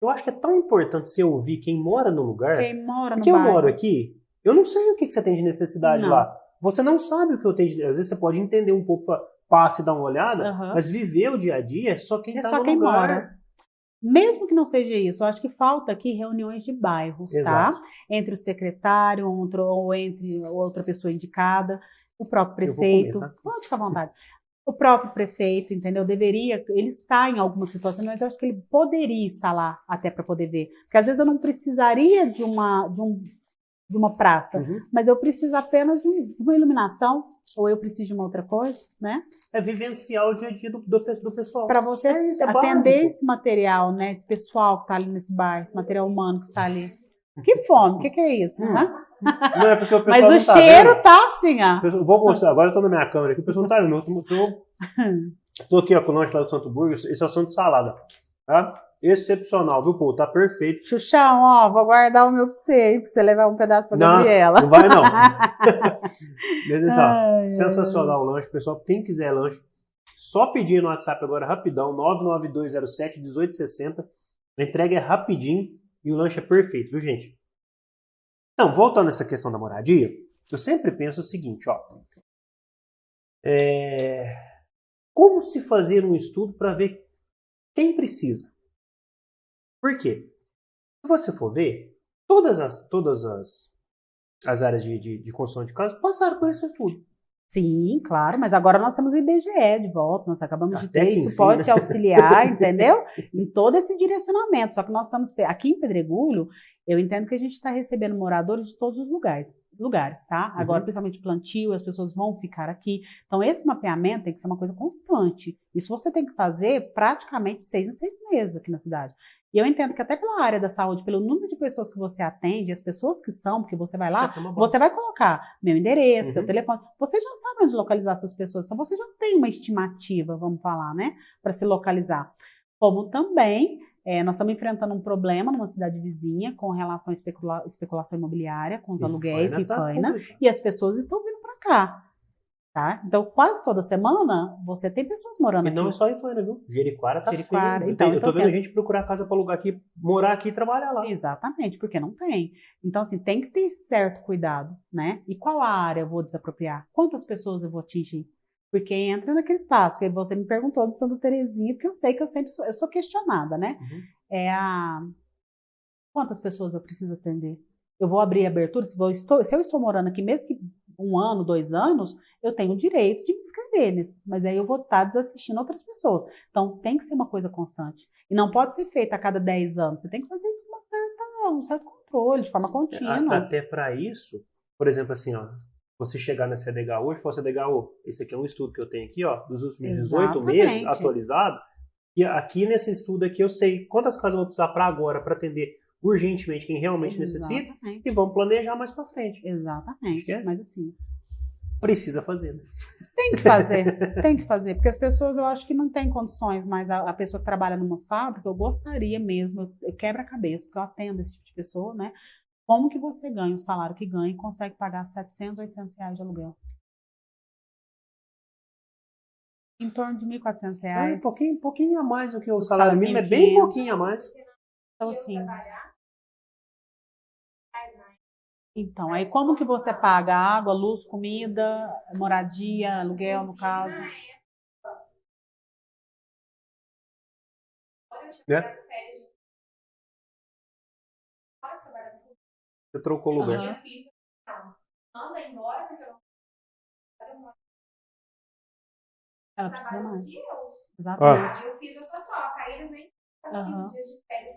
Eu acho que é tão importante você ouvir quem mora no lugar. Quem mora no porque bairro. eu moro aqui, eu não sei o que, que você tem de necessidade Não. lá. Você não sabe o que eu tenho de. Às vezes você pode entender um pouco, passe e dar uma olhada, Aham. mas viver o dia a dia é só quem É está só no quem lugar. mora. Mesmo que não seja isso, eu acho que falta aqui reuniões de bairros, Exato. tá? Entre o secretário outro, ou entre outra pessoa indicada, o próprio prefeito. comer, tá? Pode ficar à vontade. O próprio prefeito, entendeu? Deveria, ele está em algumas situações, mas eu acho que ele poderia estar lá até para poder ver. Porque às vezes eu não precisaria de uma, de um, de uma praça, Uhum. mas eu preciso apenas de, um- uma iluminação, ou eu preciso de uma outra coisa, né? É vivenciar o dia a dia do, do, do pessoal. Para você É isso, é atender básico. esse material, né? Esse pessoal que está ali nesse bar, esse material humano que está ali. Que fome, o que, que é isso? Hum. né? Não é porque o pessoal Mas o tá cheiro vendo. tá assim, ó. Pessoal- Vou mostrar, agora eu tô na minha câmera aqui, o pessoal não tá vendo. Eu tô, tô, tô aqui ó, com o lanche lá do Santo Burgo, esse é o Santo Salada. Tá? Excepcional, viu, pô? Tá perfeito. Xuxão, ó, vou guardar o meu pra você, hein, pra você levar um pedaço pra Não, Gabriela. não vai não. Ai. Sensacional o lanche, pessoal. Quem quiser lanche, só pedir no WhatsApp agora rapidão, 99207 1860. A entrega é rapidinho e o lanche é perfeito, viu, gente? Então, voltando a essa questão da moradia, eu sempre penso o seguinte, ó. É, Como se fazer um estudo para ver quem precisa? Por quê? Se você for ver, todas as, todas as, as áreas de, de, de construção de casa passaram por esse estudo. Sim, claro, mas agora nós temos o IBGE de volta, nós acabamos de Até ter, que isso enfim, pode né? te auxiliar, entendeu? Em todo esse direcionamento. Só que nós estamos, aqui em Pedregulho, eu entendo que a gente está recebendo moradores de todos os lugares, lugares, tá? Agora, Uhum. principalmente plantio, as pessoas vão ficar aqui. Então, esse mapeamento tem que ser uma coisa constante. Isso você tem que fazer praticamente seis em seis meses aqui na cidade. E eu entendo que até pela área da saúde, pelo número de pessoas que você atende, as pessoas que são, porque você vai lá, boa- você vai colocar meu endereço, seu Uhum. telefone. Você já sabe onde localizar essas pessoas. Então, você já tem uma estimativa, vamos falar, né? Para se localizar. Como também, eh, nós estamos enfrentando um problema numa cidade vizinha com relação à especula- especulação imobiliária, com os E aluguéis, Faina tá e as pessoas estão vindo para cá. Tá? Então, quase toda semana, você tem pessoas morando E aqui. não é só em Faina, viu? Jericoara tá Jericoara, feio. Então, eu então, tô vendo assim, a gente procurar casa pra alugar aqui, morar aqui e trabalhar lá. Exatamente, porque não tem. Então, assim, tem que ter certo cuidado, né? E qual a área eu vou desapropriar? Quantas pessoas eu vou atingir? Porque entra naquele espaço que você me perguntou de Santa Terezinha, porque eu sei que eu sempre sou, eu sou questionada, né? Uhum. É a quantas pessoas eu preciso atender? Eu vou abrir abertura, se, vou, estou, se eu estou morando aqui, mesmo que um ano, dois anos, eu tenho o direito de me inscrever neles, mas aí eu vou estar desassistindo outras pessoas. Então tem que ser uma coisa constante. E não pode ser feita a cada 10 anos. Você tem que fazer isso com uma certa, um certo controle, de forma contínua. Até para isso, por exemplo, assim, ó, você chegar na CDH hoje e falar, esse aqui é um estudo que eu tenho aqui, ó, dos últimos 18 meses, atualizado, e aqui nesse estudo aqui eu sei quantas casas eu vou precisar para agora, para atender urgentemente quem realmente Exatamente. necessita, e vamos planejar mais para frente. Exatamente, é. mas assim... Precisa fazer, né? Tem que fazer, tem que fazer, porque as pessoas eu acho que não têm condições, mas a, a pessoa que trabalha numa fábrica, eu gostaria mesmo, eu quebra a cabeça, porque eu atendo esse tipo de pessoa, né? Como que você ganha o salário que ganha e consegue pagar 700, 800 reais de aluguel? Em torno de 1.400 reais. É, um pouquinho, pouquinho a mais do que o salário, salário mínimo, é bem pouquinho a mais. Então, assim... Então, aí como que você paga água, luz, comida, moradia, aluguel, no caso? É. Você trocou o lugar. Uhum. Manda embora porque eu não. Ela precisa mais. Exatamente. Ah. Eu fiz essa troca. Aí eles nem dias de férias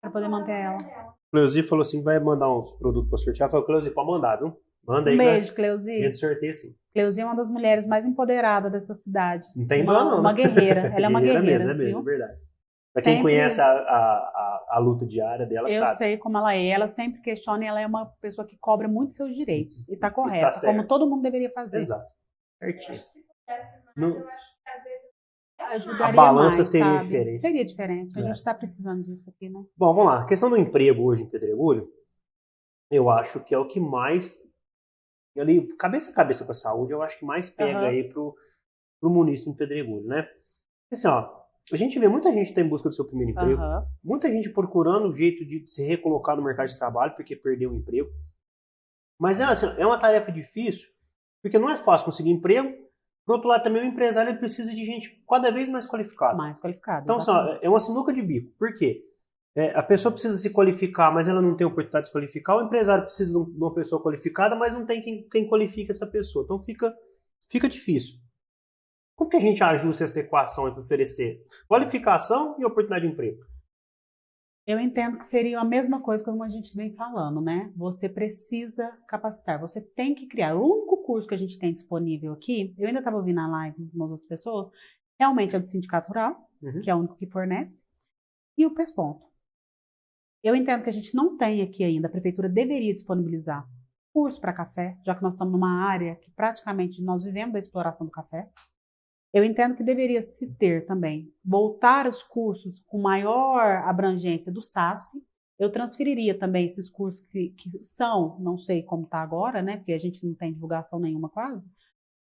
Pra poder manter ela. Cleusi falou assim: vai mandar uns produtos pra sortear. Falei, Cleusi, pode mandar, viu? Manda aí. Um beijo, Cleusi. A gente sorteia sim. Cleusi é uma das mulheres mais empoderadas dessa cidade. Não tem uma, não. Uma guerreira. Ela é uma guerreira. mesmo, é mesmo, é verdade. Pra quem sempre... conhece a, a, a, luta diária dela, eu sabe. Eu sei como ela é. Ela sempre questiona e ela é uma pessoa que cobra muito seus direitos. E tá correta, e tá como todo mundo deveria fazer. Exato. Certinho. No... eu acho ajudaria A balança mais, seria sabe? diferente. Seria diferente. A é. gente está precisando disso aqui, né? Bom, vamos lá. A questão do emprego hoje em Pedregulho, eu acho que é o que mais ali cabeça a cabeça com a saúde, eu acho que mais pega uhum. aí pro, pro município de Pedregulho, né? Assim, ó, a gente vê muita gente está em busca do seu primeiro emprego, uhum. muita gente procurando um jeito de se recolocar no mercado de trabalho porque perdeu o emprego. Mas é, assim, é uma tarefa difícil, porque não é fácil conseguir emprego. Por outro lado, também o empresário precisa de gente cada vez mais qualificada. Mais qualificada. Então, assim, é uma sinuca de bico. Por quê? É, a pessoa precisa se qualificar, mas ela não tem oportunidade de se qualificar. O empresário precisa de uma pessoa qualificada, mas não tem quem, quem qualifique essa pessoa. Então fica, fica difícil. Como que a gente ajusta essa equação para oferecer qualificação e oportunidade de emprego? Eu entendo que seria a mesma coisa como a gente vem falando, né? Você precisa capacitar, você tem que criar. O único curso que a gente tem disponível aqui, eu ainda estava ouvindo a live de umas outras pessoas, realmente é o do Sindicato Rural, uhum. que é o único que fornece, e o PESPONTO. Eu entendo que a gente não tem aqui ainda, a prefeitura deveria disponibilizar curso para café, já que nós estamos numa área que praticamente nós vivemos da exploração do café. Eu entendo que deveria se ter também, voltar os cursos com maior abrangência do SASP. Eu transferiria também esses cursos que, que são, não sei como está agora, né, porque a gente não tem divulgação nenhuma quase,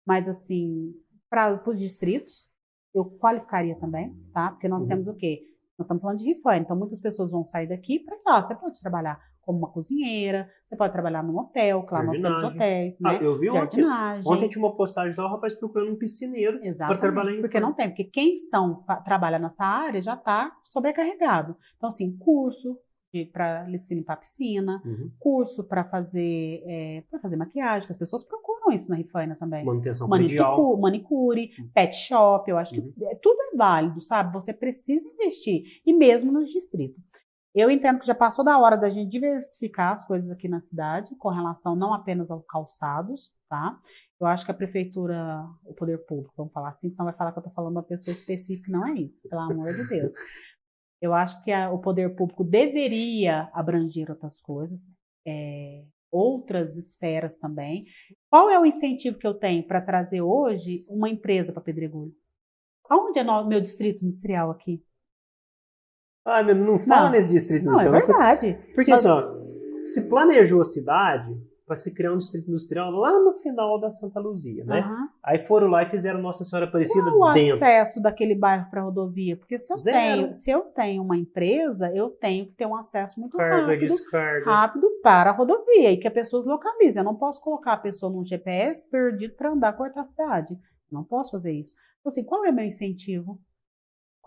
mas assim, para os distritos, eu qualificaria também, tá? Porque nós uhum. temos o quê? Nós estamos falando de rifane, então muitas pessoas vão sair daqui para lá. Você pode trabalhar como uma cozinheira, você pode trabalhar num hotel, claro, nós temos hotéis, ah, né? eu vi ontem, ontem tinha uma postagem lá, o rapaz procurando um piscineiro para trabalhar em Porque não tem, porque quem são, trabalha nessa área já está sobrecarregado. Então, assim, curso, para se limpar a piscina, uhum. curso para fazer é, para fazer maquiagem, que as pessoas procuram isso na Rifaina também. Manutenção predial. Manicure, uhum. pet shop, eu acho que uhum. É, tudo é válido, sabe? Você precisa investir, e mesmo nos distritos. Eu entendo que já passou da hora da gente diversificar as coisas aqui na cidade, com relação não apenas aos calçados, tá? Eu acho que a prefeitura, o poder público, vamos falar assim, senão vai falar que eu estou falando uma pessoa específica, não é isso, pelo amor de Deus. Eu acho que a, o poder público deveria abranger outras coisas, é, outras esferas também. Qual é o incentivo que eu tenho para trazer hoje uma empresa para Pedregulho? Onde é o meu distrito industrial aqui? Ah, meu, não fala não. nesse distrito industrial. Não, é verdade. Porque, Mas... assim, ó, se planejou a cidade, para se criar um distrito industrial lá no final da Santa Luzia, né? Uhum. Aí foram lá e fizeram Nossa Senhora Aparecida Qual dentro. o acesso daquele bairro para a rodovia? Porque se eu, tenho, se eu tenho uma empresa, eu tenho que ter um acesso muito Carga, rápido, descarga. rápido para a rodovia e que as pessoas localizem. Eu não posso colocar a pessoa num GPS perdido para andar cortar a cidade. Não posso fazer isso. Então, assim, qual é o meu incentivo?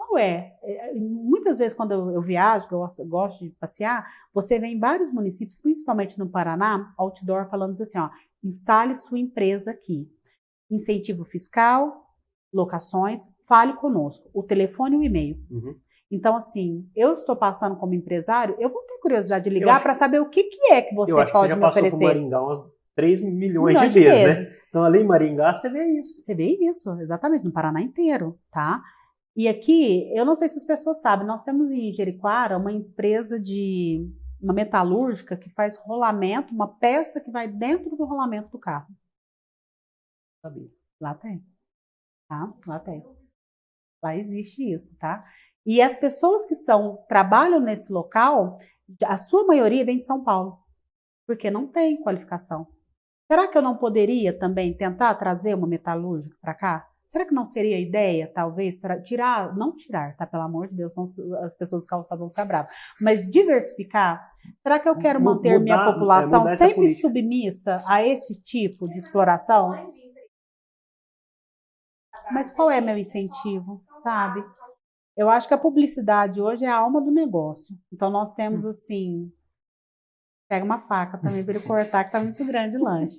Qual é? é muitas vezes, quando eu, viajo, eu gosto de passear, você vê em vários municípios, principalmente no Paraná, outdoor falando assim: ó, instale sua empresa aqui. Incentivo fiscal, locações, fale conosco. O telefone e o e-mail. Uhum. Então, assim, eu estou passando como empresário, eu vou ter curiosidade de ligar para saber o que, que é que você pode que você já me oferecer. Por Maringá umas 3 milhões, milhões de, vezes, de vezes, né? Então, ali em Maringá, você vê isso. Você vê isso, exatamente, no Paraná inteiro, tá? E aqui, eu não sei se as pessoas sabem, nós temos em Jericoara uma empresa de uma metalúrgica que faz rolamento, uma peça que vai dentro do rolamento do carro. Lá tem. Tá? Lá tem. Lá existe isso, tá? E as pessoas que são trabalham nesse local, a sua maioria vem de São Paulo, porque não tem qualificação. Será que eu não poderia também tentar trazer uma metalúrgica para cá? Será que não seria ideia, talvez, tirar, não tirar, tá? Pelo amor de Deus, são as pessoas calçadas vão ficar bravas, mas diversificar? Será que eu quero manter mudar, minha população é sempre submissa a esse tipo de exploração? Mas qual é meu incentivo, sabe? Eu acho que a publicidade hoje é a alma do negócio. Então nós temos hum. assim, pega uma faca também para ele cortar que tá muito grande o lanche.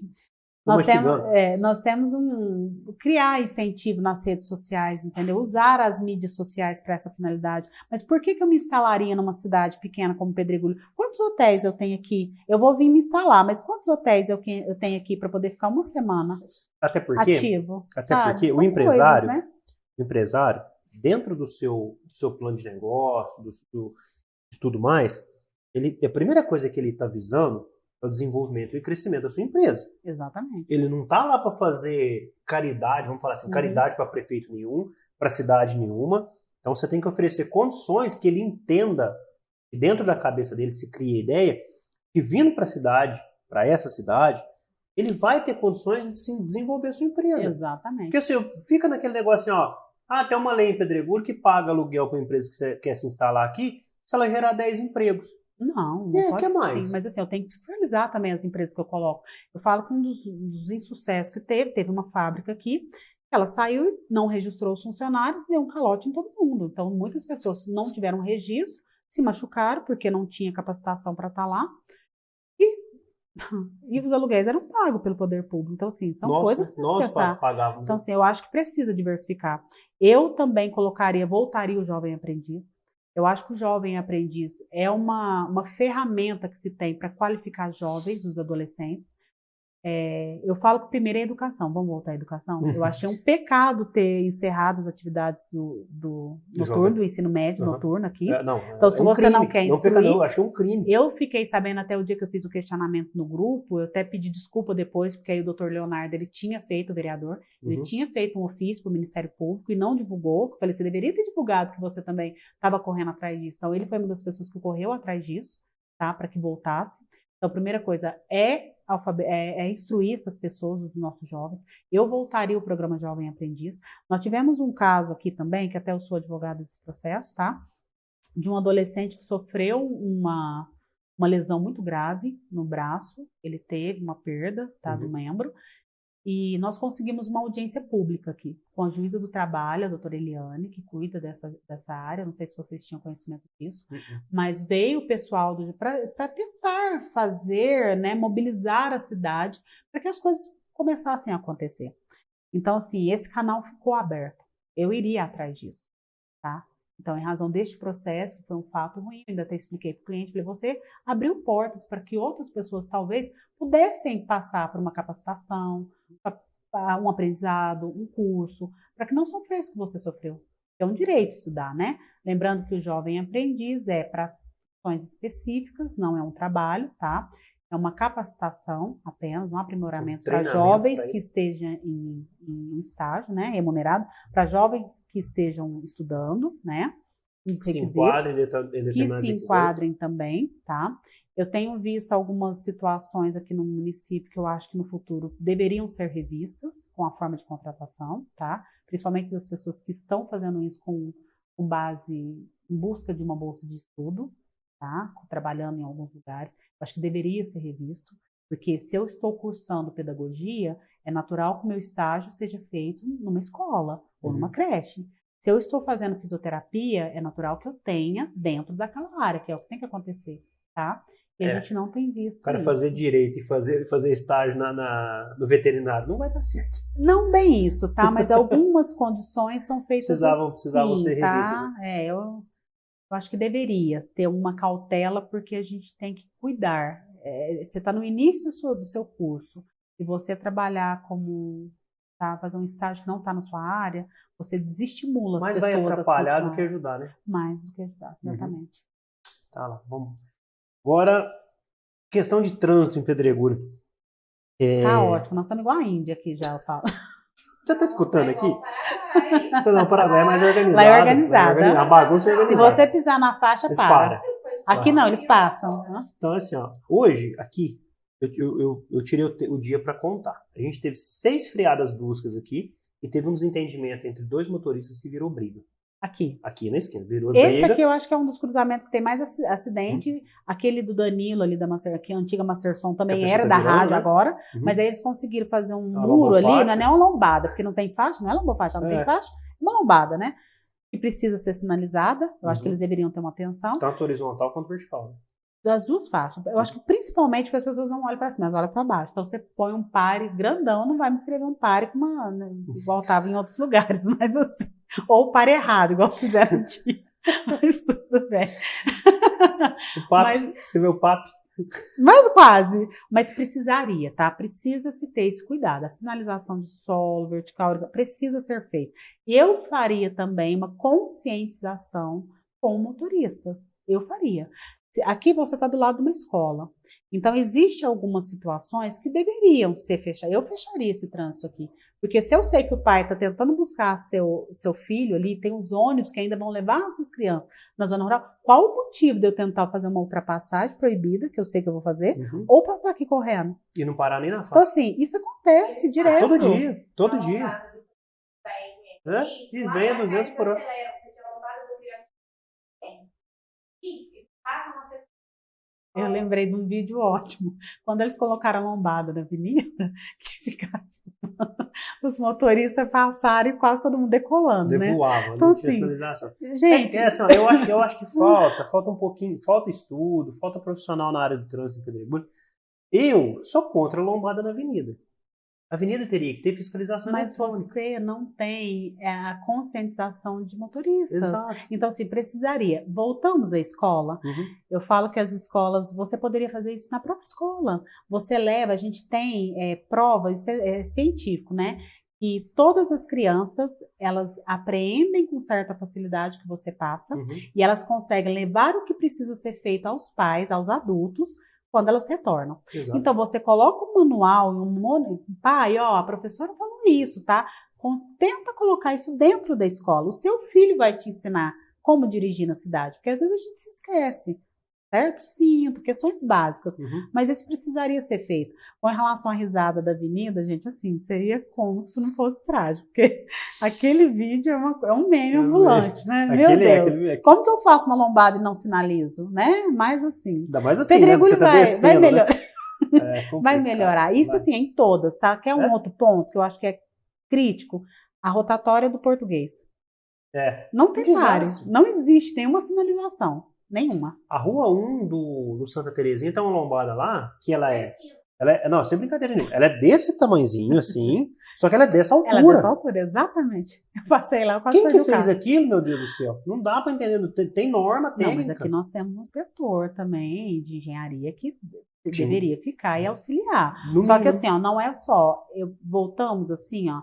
Nós temos, é, nós temos um criar incentivo nas redes sociais, entendeu? Usar as mídias sociais para essa finalidade. Mas por que, que eu me instalaria numa cidade pequena como Pedregulho? Quantos hotéis eu tenho aqui? Eu vou vir me instalar, mas quantos hotéis eu, eu tenho aqui para poder ficar uma semana até porque, ativo? Até sabe? porque São o empresário, coisas, né? o empresário, dentro do seu, do seu plano de negócio, do, do, de tudo mais, ele, a primeira coisa que ele está visando é o desenvolvimento e crescimento da sua empresa. Exatamente. Ele não está lá para fazer caridade, vamos falar assim, uhum. caridade para prefeito nenhum, para cidade nenhuma. Então você tem que oferecer condições que ele entenda, que dentro da cabeça dele se cria a ideia, que vindo para a cidade, para essa cidade, ele vai ter condições de se desenvolver a sua empresa. Exatamente. Porque assim, fica naquele negócio assim, ó, ah, tem uma lei em Pedregulho que paga aluguel para a empresa que quer se instalar aqui, se ela gerar 10 empregos. Não, não é, pode ser mais? Assim. Mas assim, eu tenho que fiscalizar também as empresas que eu coloco. Eu falo que um dos, dos insucessos que teve, teve uma fábrica aqui, ela saiu, não registrou os funcionários e deu um calote em todo mundo. Então, muitas pessoas não tiveram registro, se machucaram porque não tinha capacitação para estar tá lá. E, e os aluguéis eram pagos pelo poder público. Então, assim, são nós, coisas para se pensar. Pagávamos. Então, assim, eu acho que precisa diversificar. Eu também colocaria, voltaria o jovem aprendiz. Eu acho que o jovem aprendiz é uma, uma ferramenta que se tem para qualificar jovens, os adolescentes, é, eu falo que primeiro é educação, vamos voltar à educação. Uhum. Eu achei um pecado ter encerrado as atividades do, do, noturno, do ensino médio uhum. noturno aqui. É, não, então, se é um você crime. não quer instruir... Não, não, acho que é um crime. Eu fiquei sabendo até o dia que eu fiz o questionamento no grupo, eu até pedi desculpa depois, porque aí o doutor Leonardo, ele tinha feito, o vereador, uhum. ele tinha feito um ofício para o Ministério Público e não divulgou. Eu falei, você deveria ter divulgado que você também estava correndo atrás disso. Então, ele foi uma das pessoas que correu atrás disso, tá, para que voltasse. Então, a primeira coisa é é, é, instruir essas pessoas, os nossos jovens. Eu voltaria o programa Jovem Aprendiz. Nós tivemos um caso aqui também, que até eu sou advogada desse processo, tá? De um adolescente que sofreu uma, uma lesão muito grave no braço, ele teve uma perda, tá, uhum. do membro, e nós conseguimos uma audiência pública aqui, com a juíza do trabalho, a doutora Eliane, que cuida dessa, dessa área. Não sei se vocês tinham conhecimento disso, uhum. mas veio o pessoal para tentar fazer, né, mobilizar a cidade para que as coisas começassem a acontecer. Então, assim, esse canal ficou aberto. Eu iria atrás disso, tá? Então, em razão deste processo, que foi um fato ruim, ainda até expliquei para o cliente, falei, você abriu portas para que outras pessoas talvez pudessem passar por uma capacitação, um aprendizado, um curso, para que não sofresse o que você sofreu. É um direito estudar, né? Lembrando que o jovem aprendiz é para funções específicas, não é um trabalho, tá? É uma capacitação apenas, um aprimoramento um para jovens que estejam em, em estágio, né, remunerado, para jovens que estejam estudando, né, os se enquadrem que se enquadrem também, tá? Eu tenho visto algumas situações aqui no município que eu acho que no futuro deveriam ser revistas com a forma de contratação, tá? Principalmente das pessoas que estão fazendo isso com, com base em busca de uma bolsa de estudo, tá? Trabalhando em alguns lugares. Acho que deveria ser revisto, porque se eu estou cursando pedagogia, é natural que o meu estágio seja feito numa escola ou uhum. numa creche. Se eu estou fazendo fisioterapia, é natural que eu tenha dentro daquela área, que é o que tem que acontecer, tá? E a É. gente não tem visto O cara isso. fazer direito e fazer, fazer estágio na, na- no veterinário não vai dar certo. Não bem isso, tá? Mas algumas condições são feitas Precisavam- assim, precisavam ser tá? revistas, É, eu, eu acho que deveria ter uma cautela porque a gente tem que cuidar. É, você está no início do seu, do seu curso e você trabalhar como tá, fazer um estágio que não está na sua área, você desestimula as Mas vai pessoas a atrapalhar do que ajudar, né? mais do que ajudar, Uhum. exatamente. Tá lá, vamos. Agora, questão de trânsito em Pedregulho. É, Tá ótimo, nós estamos igual a Índia aqui já, eu falo. Você tá escutando aqui? Então, não, Paraguai é mais organizado. Lá é organizado, A bagunça é Se organizada. você pisar na faixa, Eles para. param. Aqui não, eles passam. né? Então, assim, ó, hoje, aqui, eu, eu, eu, eu tirei o, o dia para contar. A gente teve seis freadas bruscas aqui e teve um desentendimento entre dois motoristas que virou briga. Aqui. Aqui na esquina, virou Esse aqui eu acho que é um dos cruzamentos que tem mais aci- acidente. Aquele do Danilo ali da Macer, que a antiga Macerson também era tá da rádio né? agora, Uhum. mas aí eles conseguiram fazer um Uma muro ali, não é nem uma lombada, porque não tem faixa, não é lombofaixa, não É. tem faixa, é uma lombada, né? Que precisa ser sinalizada. Eu acho que Uhum. eles deveriam ter uma atenção. Tanto horizontal quanto vertical. né? Das duas faixas. Eu acho que principalmente porque as pessoas não olham para cima, elas olham para baixo. Então você põe um pare grandão, não vai me escrever um pare com uma, né, igual tava em outros lugares, mas assim. Ou pare errado, igual fizeram aqui. Mas tudo bem. O papo, Mas- você vê o papo? Mas quase. Mas precisaria, tá? Precisa se ter esse cuidado. A sinalização de solo, vertical, horizontal, precisa ser feita. Eu faria também uma conscientização com motoristas. Eu faria. Se- Aqui você está do lado de uma escola. Então, existem algumas situações que deveriam ser fechadas. Eu fecharia esse trânsito aqui. Porque se eu sei que o pai está tentando buscar seu, seu filho ali, tem os ônibus que ainda vão levar essas crianças na zona rural, qual o motivo de eu tentar fazer uma ultrapassagem proibida, que eu sei que eu vou fazer, Uhum. ou passar aqui correndo? E não parar nem na Então, faixa. assim, isso acontece direto. Todo dia, todo dia. É? E vem a 200 por hora. Eu lembrei de um vídeo ótimo. Quando eles colocaram a lombada na avenida, que ficaram os motoristas passaram e quase todo mundo decolando, né? Devoava, Então, não tinha assim, sinalização. Gente, É, é, assim, eu, acho, eu acho que falta, falta um pouquinho, falta estudo, falta profissional na área do trânsito em Pedregulho. Eu sou contra a lombada na avenida. A avenida teria que ter fiscalização mas eletrônica. você não tem é, a conscientização de motoristas. Exato. Então, assim, precisaria. Voltamos à escola. Uhum. Eu falo que as escolas, você poderia fazer isso na própria escola. Você leva, a gente tem é, provas, isso é, é científico, né? Que todas as crianças, elas apreendem com certa facilidade o que você passa Uhum. e elas conseguem levar o que precisa ser feito aos pais, aos adultos, quando elas retornam. Exato. Então, você coloca um manual, um mon- pai, ó, a professora falou isso, tá? Tenta colocar isso dentro da escola. O seu filho vai te ensinar como dirigir na cidade, porque às vezes a gente se esquece, certo? Cinto, questões básicas. Uhum. Mas isso precisaria ser feito. Com relação à risada da avenida, gente, assim, seria como se não fosse trágico, porque aquele vídeo é, uma- é um meme É ambulante, né? Meu Aquele é, Deus. aquele é. Como que eu faço uma lombada e não sinalizo, né? Mais assim. Ainda mais assim, né? Você tá vai, vai, descendo, melhor- né? É vai melhorar. Isso Vai. assim, é em todas, tá? Quer um É? outro ponto que eu acho que é crítico? A rotatória do português. É. Não tem pare. desastre. Não existe nenhuma sinalização. Nenhuma. A rua 1 do, do Santa Terezinha tem uma lombada lá, que ela é. Ela é não, sem brincadeira nenhuma. Ela é desse tamanhozinho, assim, só que ela é dessa altura. Ela é dessa altura, exatamente. Eu passei lá, eu quase Quem que o fez carro. aquilo, meu Deus do céu? Não dá pra entender. Tem, tem norma técnica. Não, mas aqui nós temos um setor também de engenharia que Sim. deveria ficar e auxiliar. No Só que mínimo. assim, ó, não é só, eu, voltamos assim, ó,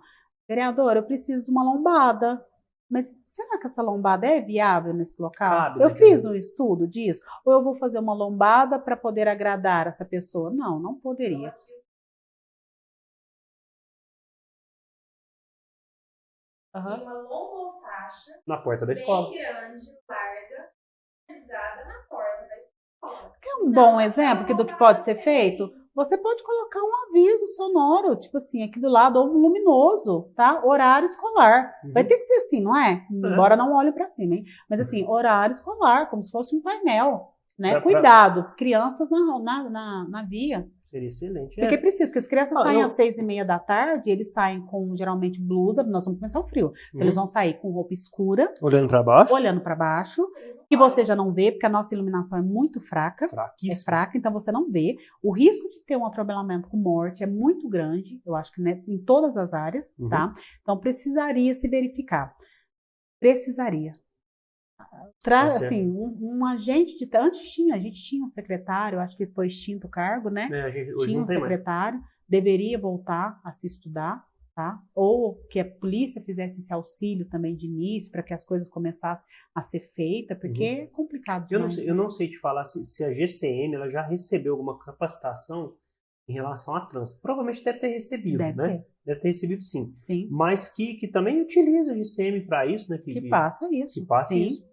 vereador, eu preciso de uma lombada. Mas será que essa lombada é viável nesse local? Cabe, eu né, fiz um estudo disso? Ou eu vou fazer uma lombada para poder agradar essa pessoa? Não, não poderia. Aham. uma lombofaixa Na porta da bem escola. grande, larga, realizada na porta da escola. Quer um bom exemplo que do que pode ser feito? Você pode colocar um aviso sonoro, tipo assim, aqui do lado, ou um luminoso, tá? Horário escolar. Uhum. Vai ter que ser assim, não é? Embora não olhe para cima, hein? Mas assim, horário escolar, como se fosse um painel. né? Pra- pra- Cuidado, crianças na, na, na, na via. Seria excelente. Porque É. precisa, porque as crianças Ah, saem eu- às seis e meia da tarde, eles saem com geralmente blusa, nós vamos começar o frio. Então, Uhum. eles vão sair com roupa escura, Olhando pra baixo. olhando para baixo, que você já não vê, porque a nossa iluminação é muito fraca. É fraca, então você não vê. O risco de ter um atropelamento com morte é muito grande, eu acho que né, em todas as áreas, Uhum. tá? Então precisaria se verificar. Precisaria. Tra certo. assim, um, um agente de. Antes tinha, a gente tinha um secretário, acho que foi extinto o cargo, né? É, gente, tinha um tem mais. secretário, deveria voltar a se estudar, tá? Ou que a polícia fizesse esse auxílio também de início, para que as coisas começassem a ser feitas, porque é complicado Uhum. Eu não, demais. sei, né? eu não sei te falar se, se a GCM ela já recebeu alguma capacitação em relação a trânsito. Provavelmente deve ter recebido, Deve né? ter, Deve ter recebido sim. sim. Mas que, que também utiliza a GCM para isso, né? Que passa isso. que passa sim. isso.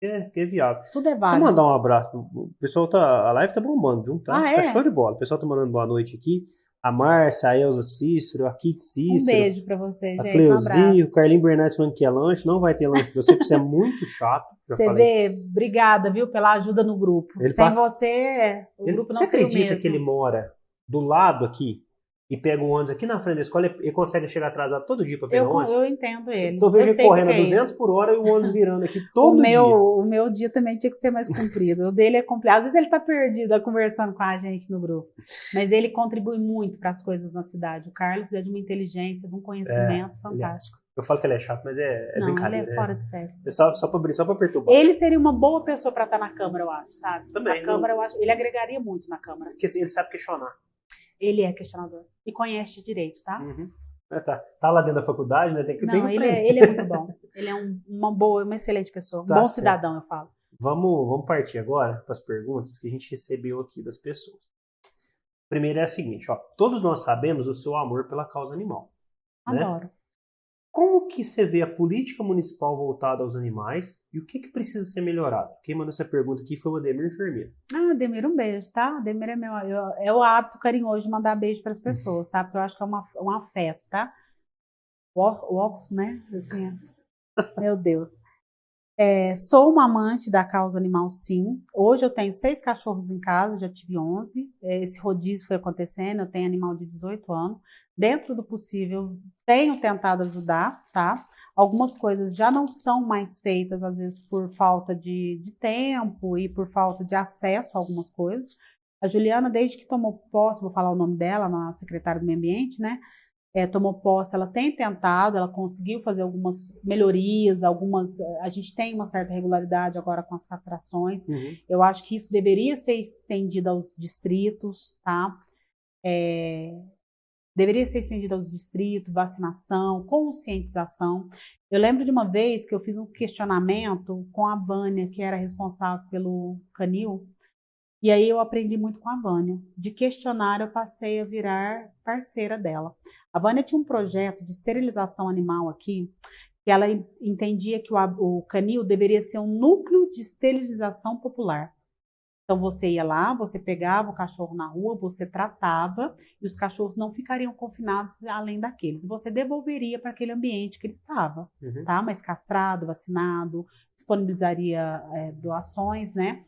É, que é viável. Tudo é Deixa eu válido. mandar um abraço. O pessoal tá. A live tá bombando, viu? Tá, Ah, tá é? show de bola. O pessoal tá mandando boa noite aqui. A Márcia, a Elza Cícero, a Kit Um Cícero. beijo pra você, A gente. Um Cleuzinho, abraço. o Carlinho Bernardes falando que é lanche. Não vai ter lanche pra você, porque você é muito chato. Você falei. vê, obrigada, viu, pela ajuda no grupo. Ele Sem passa- você, o Ele- grupo não você acredita que ele mora do lado aqui e pega um ônibus aqui na frente da escola e consegue chegar atrasado todo dia pra pegar eu, o ônibus? eu entendo ele. Tô vendo ele correndo a é isso. 200 por hora e o ônibus virando aqui todo o meu, dia. O meu dia também tinha que ser mais comprido. O dele é complicado. Às vezes ele tá perdido é, conversando com a gente no grupo. Mas ele contribui muito para as coisas na cidade. O Carlos é de uma inteligência, de um conhecimento fantástico. Eu falo que ele é chato, mas é, é Não, ele brincadeira. é fora de série. É só, só, pra, só pra perturbar. Ele seria uma boa pessoa para estar na Câmara, eu acho, sabe? Também, Na Câmara, eu acho. Ele agregaria muito na Câmara. Porque assim, ele sabe questionar. Ele é questionador. E conhece direito, tá? Uhum. É, tá, tá lá dentro da faculdade, né? Tem que, tem Não, que ele é, ele é muito bom. Ele é um- uma boa, uma excelente pessoa. Um Tá bom certo. cidadão, eu falo. Vamos, vamos partir agora para as perguntas que a gente recebeu aqui das pessoas. Primeiro é a seguinte, ó. Todos nós sabemos o seu amor pela causa animal. Né? Como que você vê a política municipal voltada aos animais e o que, que precisa ser melhorado? Quem mandou essa pergunta aqui foi o Ademir Enfermeiro. Ah, Demir, um beijo, tá? Demir é meu. eu- é o hábito carinhoso de mandar beijo para as pessoas, tá? Porque eu acho que é uma, um afeto, tá? O óculos, né? Assim, é. meu Deus. É, sou uma amante da causa animal, sim. Hoje eu tenho seis cachorros em casa, já tive 11. É, Esse rodízio foi acontecendo, eu tenho animal de 18 anos. Dentro do possível, tenho tentado ajudar, tá? Algumas coisas já não são mais feitas, às vezes, por falta de, de tempo e por falta de acesso a algumas coisas. A Juliana, desde que tomou posse, vou falar o nome dela, a secretária do Meio Ambiente, né? É, tomou posse, ela tem tentado, ela conseguiu fazer algumas melhorias, algumas. eh, A gente tem uma certa regularidade agora com as castrações. Eu acho que isso deveria ser estendido aos distritos, tá? É, deveria ser estendido aos distritos, vacinação, conscientização. Eu lembro de uma vez que eu fiz um questionamento com a Vânia, que era responsável pelo canil, e aí eu aprendi muito com a Vânia. De questionar, eu passei a virar parceira dela. A Vânia tinha um projeto de esterilização animal aqui, que ela en- entendia que o, o canil deveria ser um núcleo de esterilização popular. Então você ia lá, você pegava o cachorro na rua, você tratava e os cachorros não ficariam confinados além daqueles. Você devolveria para aquele ambiente que ele estava, Uhum. tá? Mas castrado, vacinado, disponibilizaria é, doações, né?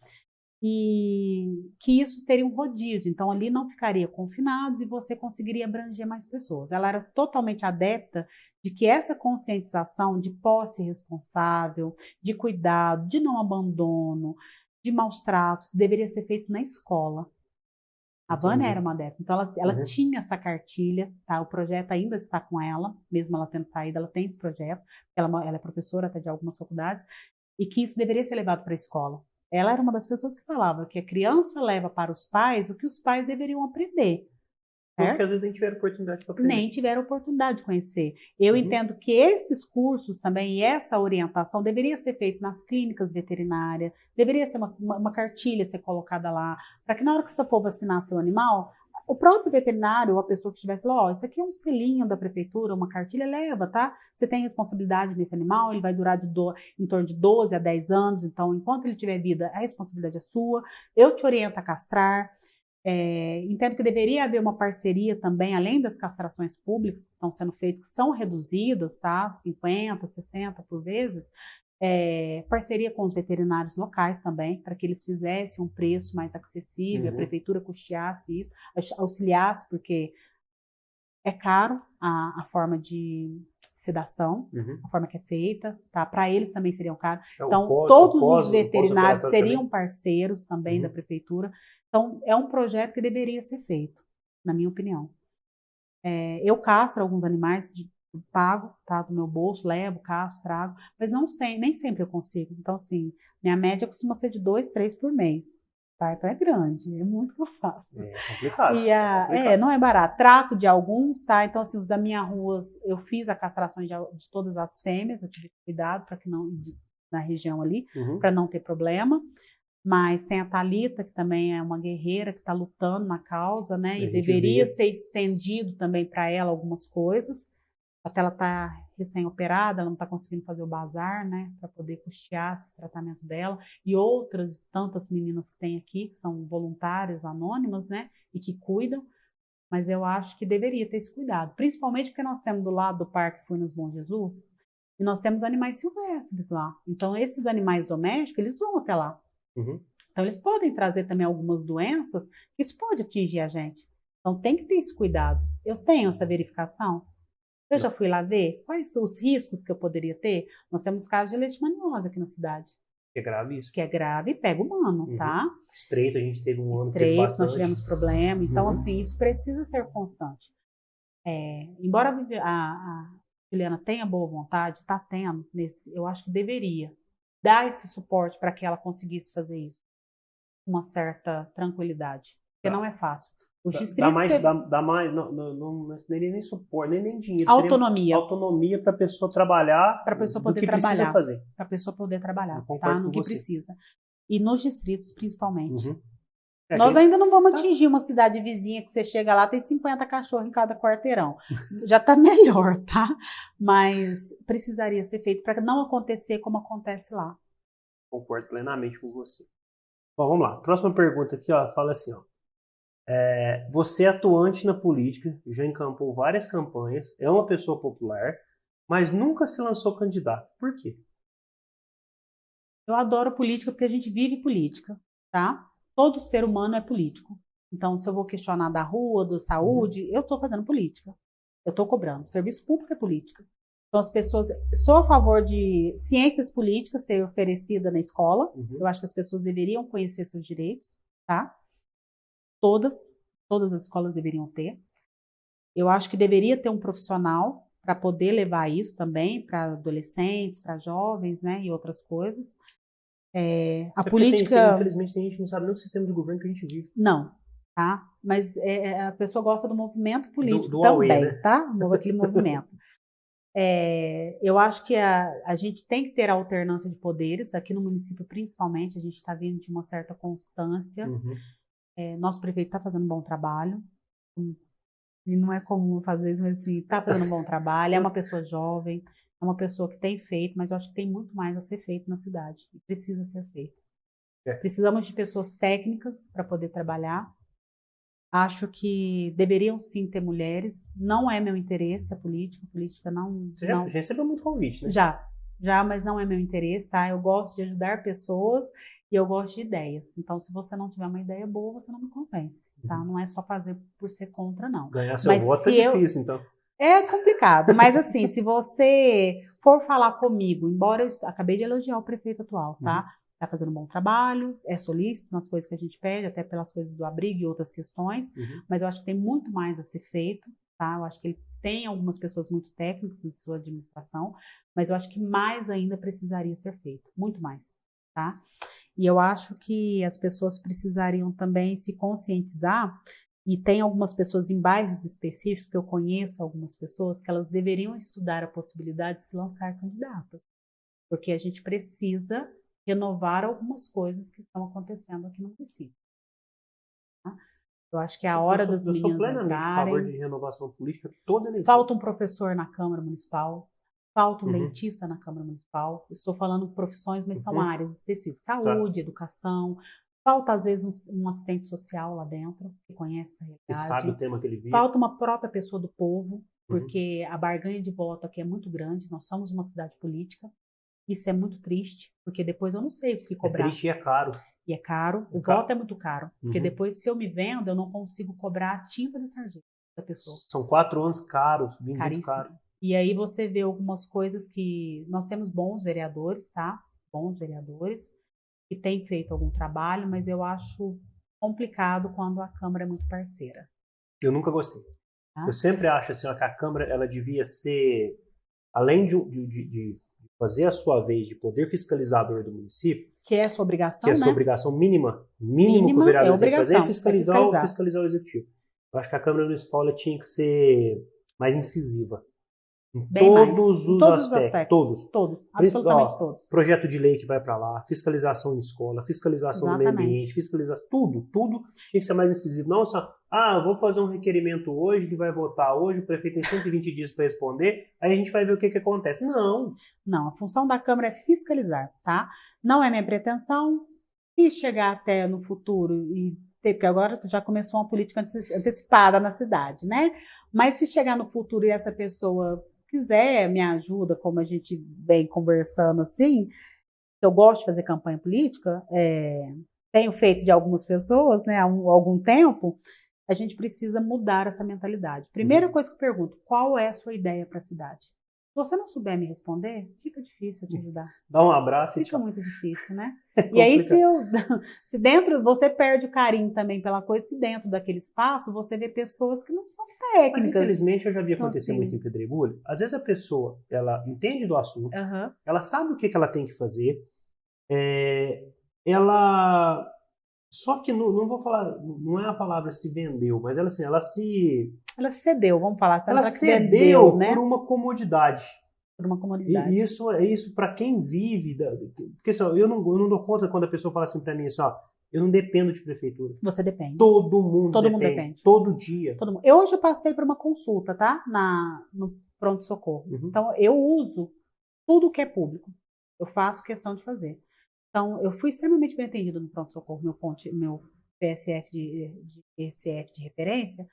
E que isso teria um rodízio, então ali não ficaria confinados e você conseguiria abranger mais pessoas. Ela era totalmente adepta de que essa conscientização de posse responsável, de cuidado, de não abandono, de maus tratos, deveria ser feito na escola. A Vânia era uma adepta, então ela, ela Uhum. tinha essa cartilha, tá? O projeto ainda está com ela, mesmo ela tendo saído, ela tem esse projeto, ela, é ela é professora até de algumas faculdades, e que isso deveria ser levado para a escola. Ela era uma das pessoas que falava que a criança leva para os pais o que os pais deveriam aprender. certo? Porque às vezes nem tiveram oportunidade para aprender. nem tiveram oportunidade de conhecer. Eu Uhum. entendo que esses cursos também e essa orientação deveria ser feito nas clínicas veterinárias, deveria ser uma, uma, uma cartilha ser colocada lá, para que na hora que você for vacinar seu animal, o próprio veterinário ou a pessoa que estivesse lá, ó, isso aqui é um selinho da prefeitura, uma cartilha, leva, tá? Você tem responsabilidade nesse animal, ele vai durar de do, em torno de 12 a 10 anos, então enquanto ele tiver vida, a responsabilidade é sua. Eu te oriento a castrar. É, entendo que deveria haver uma parceria também, além das castrações públicas que estão sendo feitas, que são reduzidas, tá? 50, 60 por vezes, É, parceria com os veterinários locais também, para que eles fizessem um preço mais acessível, Uhum. a prefeitura custeasse isso, aux- auxiliasse, porque é caro a, a forma de sedação, Uhum. a forma que é feita, tá? Para eles também seriam caro. É o Então, pós- todos pós- os veterinários seriam parceiros também Uhum. da prefeitura. Então, é um projeto que deveria ser feito, na minha opinião. É, eu castro alguns animais, de, pago, tá? Do meu bolso, levo, castro, trago, mas não sei, nem sempre eu consigo. Então, assim, minha média costuma ser de dois, três por mês. Tá? Então é grande, é muito que eu faço. É complicado. E a, complicado. é, não é barato. Trato de alguns, tá? Então, assim, os da minha rua, eu fiz a castração de, de todas as fêmeas, eu tive cuidado para que não, na região ali, Uhum. para não ter problema. Mas tem a Talita que também é uma guerreira que está lutando na causa, né? E deveria vê. ser estendido também para ela algumas coisas. Até ela tá recém-operada, ela não está conseguindo fazer o bazar, né? Para poder custear esse tratamento dela. E outras tantas meninas que tem aqui, que são voluntárias, anônimas, né? E que cuidam. Mas eu acho que deveria ter esse cuidado. Principalmente porque nós temos do lado do Parque Fui nos Bom Jesus, e nós temos animais silvestres lá. Então, esses animais domésticos, eles vão até lá. Uhum. Então, eles podem trazer também algumas doenças isso pode atingir a gente. Então, tem que ter esse cuidado. Eu tenho essa verificação? Eu já fui lá ver quais são os riscos que eu poderia ter. Nós temos casos de leishmaniose aqui na cidade, É grave isso. que é grave e pega humano, Uhum. tá? Estreito, a gente teve um ano que teve Estreitos, bastante. nós tivemos problema. Então, Uhum. assim, isso precisa ser constante. É, embora a a, a Juliana tenha boa vontade, está tendo, nesse, eu acho que deveria dar esse suporte para que ela conseguisse fazer isso com uma certa tranquilidade. Porque Tá. não é fácil. Os distritos dá mais, você- dá, dá mais, não, não, não, seria nem suporte, nem, nem dinheiro. autonomia autonomia para a pessoa trabalhar Pra pessoa do poder que precisa trabalhar. fazer. para a pessoa poder trabalhar, tá? No que você. precisa. E nos distritos, principalmente. Uhum. É, Nós ainda não vamos Tá. atingir uma cidade vizinha que você chega lá, tem 50 cachorros em cada quarteirão. Já está melhor, tá? Mas precisaria ser feito para não acontecer como acontece lá. Concordo plenamente com você. Bom, vamos lá. Próxima pergunta aqui, ó, fala assim, ó. É, você é atuante na política, já encampou várias campanhas, é uma pessoa popular, mas nunca se lançou candidato. Por quê? Eu adoro política porque a gente vive política, tá? Todo ser humano é político. Então, se eu vou questionar da rua, da saúde, eu estou fazendo política. Eu estou cobrando. Serviço público é política. Então, as pessoas. Sou a favor de ciências políticas ser oferecida na escola. Uhum. Eu acho que as pessoas deveriam conhecer seus direitos, tá? Todas, todas as escolas deveriam ter. Eu acho que deveria ter um profissional para poder levar isso também para adolescentes, para jovens, né, e outras coisas. É, a É porque tem- política tem, infelizmente, tem gente não sabe nem o sistema de governo que a gente vive. não, tá? Mas é, é, a pessoa gosta do movimento político do Huawei, também, né? tá? Aquele movimento. É, eu acho que a, a gente tem que ter a alternância de poderes, aqui no município principalmente, a gente está vindo de uma certa constância. Uhum. É, nosso prefeito está fazendo um bom trabalho. E não é comum fazer isso, mas assim, está fazendo um bom trabalho, é uma pessoa jovem, é uma pessoa que tem feito, mas eu acho que tem muito mais a ser feito na cidade. E precisa ser feito. É. Precisamos de pessoas técnicas para poder trabalhar. Acho que deveriam sim ter mulheres. Não é meu interesse a política. A política não. Você já, não já recebeu muito convite, né? já, já, mas não é meu interesse, tá? Eu gosto de ajudar pessoas e eu gosto de ideias. Então, se você não tiver uma ideia boa, você não me convence, tá? Uhum. Não é só fazer por ser contra, não. Ganhar seu Mas voto é eu- difícil, então. É complicado, mas assim, se você for falar comigo, embora eu acabei de elogiar o prefeito atual, tá? Tá fazendo um bom trabalho, é solícito nas coisas que a gente pede, até pelas coisas do abrigo e outras questões, Uhum. mas eu acho que tem muito mais a ser feito, tá? Eu acho que ele tem algumas pessoas muito técnicas em sua administração, mas eu acho que mais ainda precisaria ser feito, muito mais, tá? E eu acho que as pessoas precisariam também se conscientizar, e tem algumas pessoas em bairros específicos, que eu conheço algumas pessoas, que elas deveriam estudar a possibilidade de se lançar candidatas, porque a gente precisa renovar algumas coisas que estão acontecendo aqui no município. tá? Eu acho que é a Eu hora sou- das Eu sou plenamente a favor de renovação política toda eleição. Falta um professor na Câmara Municipal, falta um Uhum. dentista na Câmara Municipal. Estou falando profissões, mas são Uhum. áreas específicas: saúde, educação. Falta, às vezes, um, um assistente social lá dentro, que conhece essa Que sabe o realidade. tema que ele vive. Falta uma própria pessoa do povo, Uhum. porque a barganha de voto aqui é muito grande. Nós somos uma cidade política. Isso é muito triste, porque depois eu não sei o que É cobrar. triste e é caro. E é caro, o É caro. voto é muito caro. Porque Uhum. depois, se eu me vendo, eu não consigo cobrar a tinta de sargento da pessoa. São quatro anos caros, vindo caro. E aí você vê algumas coisas que nós temos bons vereadores, tá? Bons vereadores que têm feito algum trabalho, mas eu acho complicado quando a Câmara é muito parceira. Eu nunca gostei. Ah. Eu sempre acho assim, ó, que a Câmara ela devia ser, além de, de- de- fazer a sua vez de poder fiscalizador do município, Que é a sua obrigação, que é a né? sua obrigação mínima, mínimo que Mínima o vereador é tem que fazer, é obrigação, é fiscalizar, o, fiscalizar. fiscalizar o executivo. Eu acho que a Câmara Municipal tinha que ser mais incisiva. Em Bem mais. todos, Em os, todos aspectos, os aspectos. Todos. Todos, absolutamente ó, todos. Projeto de lei que vai para lá, fiscalização em escola, fiscalização no meio Exatamente. ambiente, fiscalização, tudo, tudo tinha que ser mais incisivo. Não só, ah, vou fazer um requerimento hoje, que vai votar hoje, o prefeito tem 120 dias para responder, aí a gente vai ver o que, que acontece. Não, Não, a função da Câmara é fiscalizar, tá? Não é minha pretensão. Se chegar até no futuro e ter, porque agora já começou uma política ante- antecipada na cidade, né? Mas se chegar no futuro e essa pessoa quiser me ajuda, como a gente vem conversando assim, eu gosto de fazer campanha política, é, tenho feito de algumas pessoas, né, há um- algum tempo, a gente precisa mudar essa mentalidade. Primeira Uhum. coisa que eu pergunto, qual é a sua ideia para a cidade? Se você não souber me responder, fica difícil te ajudar. dá um abraço e Fica muito difícil, né? É E aí, se, eu, se dentro, você perde o carinho também pela coisa, se dentro daquele espaço você vê pessoas que não são Mas técnicas. infelizmente eu já vi Então, acontecer assim- muito em Pedregulho. Às vezes a pessoa, ela entende do assunto, ela sabe o que, que ela tem que fazer, é, ela só que não, não vou falar, não é a palavra se vendeu, mas ela assim, ela se Ela cedeu, vamos falar. pra ela cedeu vendeu, né? por uma comodidade. Por uma comodidade. E isso é isso para quem vive, da- porque assim, ó, eu não eu não dou conta quando a pessoa fala assim para mim assim, ó, eu não dependo de prefeitura. Você depende. Todo mundo Todo mundo depende, depende. todo dia. Todo mundo. Eu hoje passei por uma consulta, tá? Na, no pronto-socorro. Uhum. Então, eu uso tudo que é público. Eu faço questão de fazer. Então, eu fui extremamente bem atendido no pronto-socorro, meu, ponte, meu PSF de, de PSF de referência.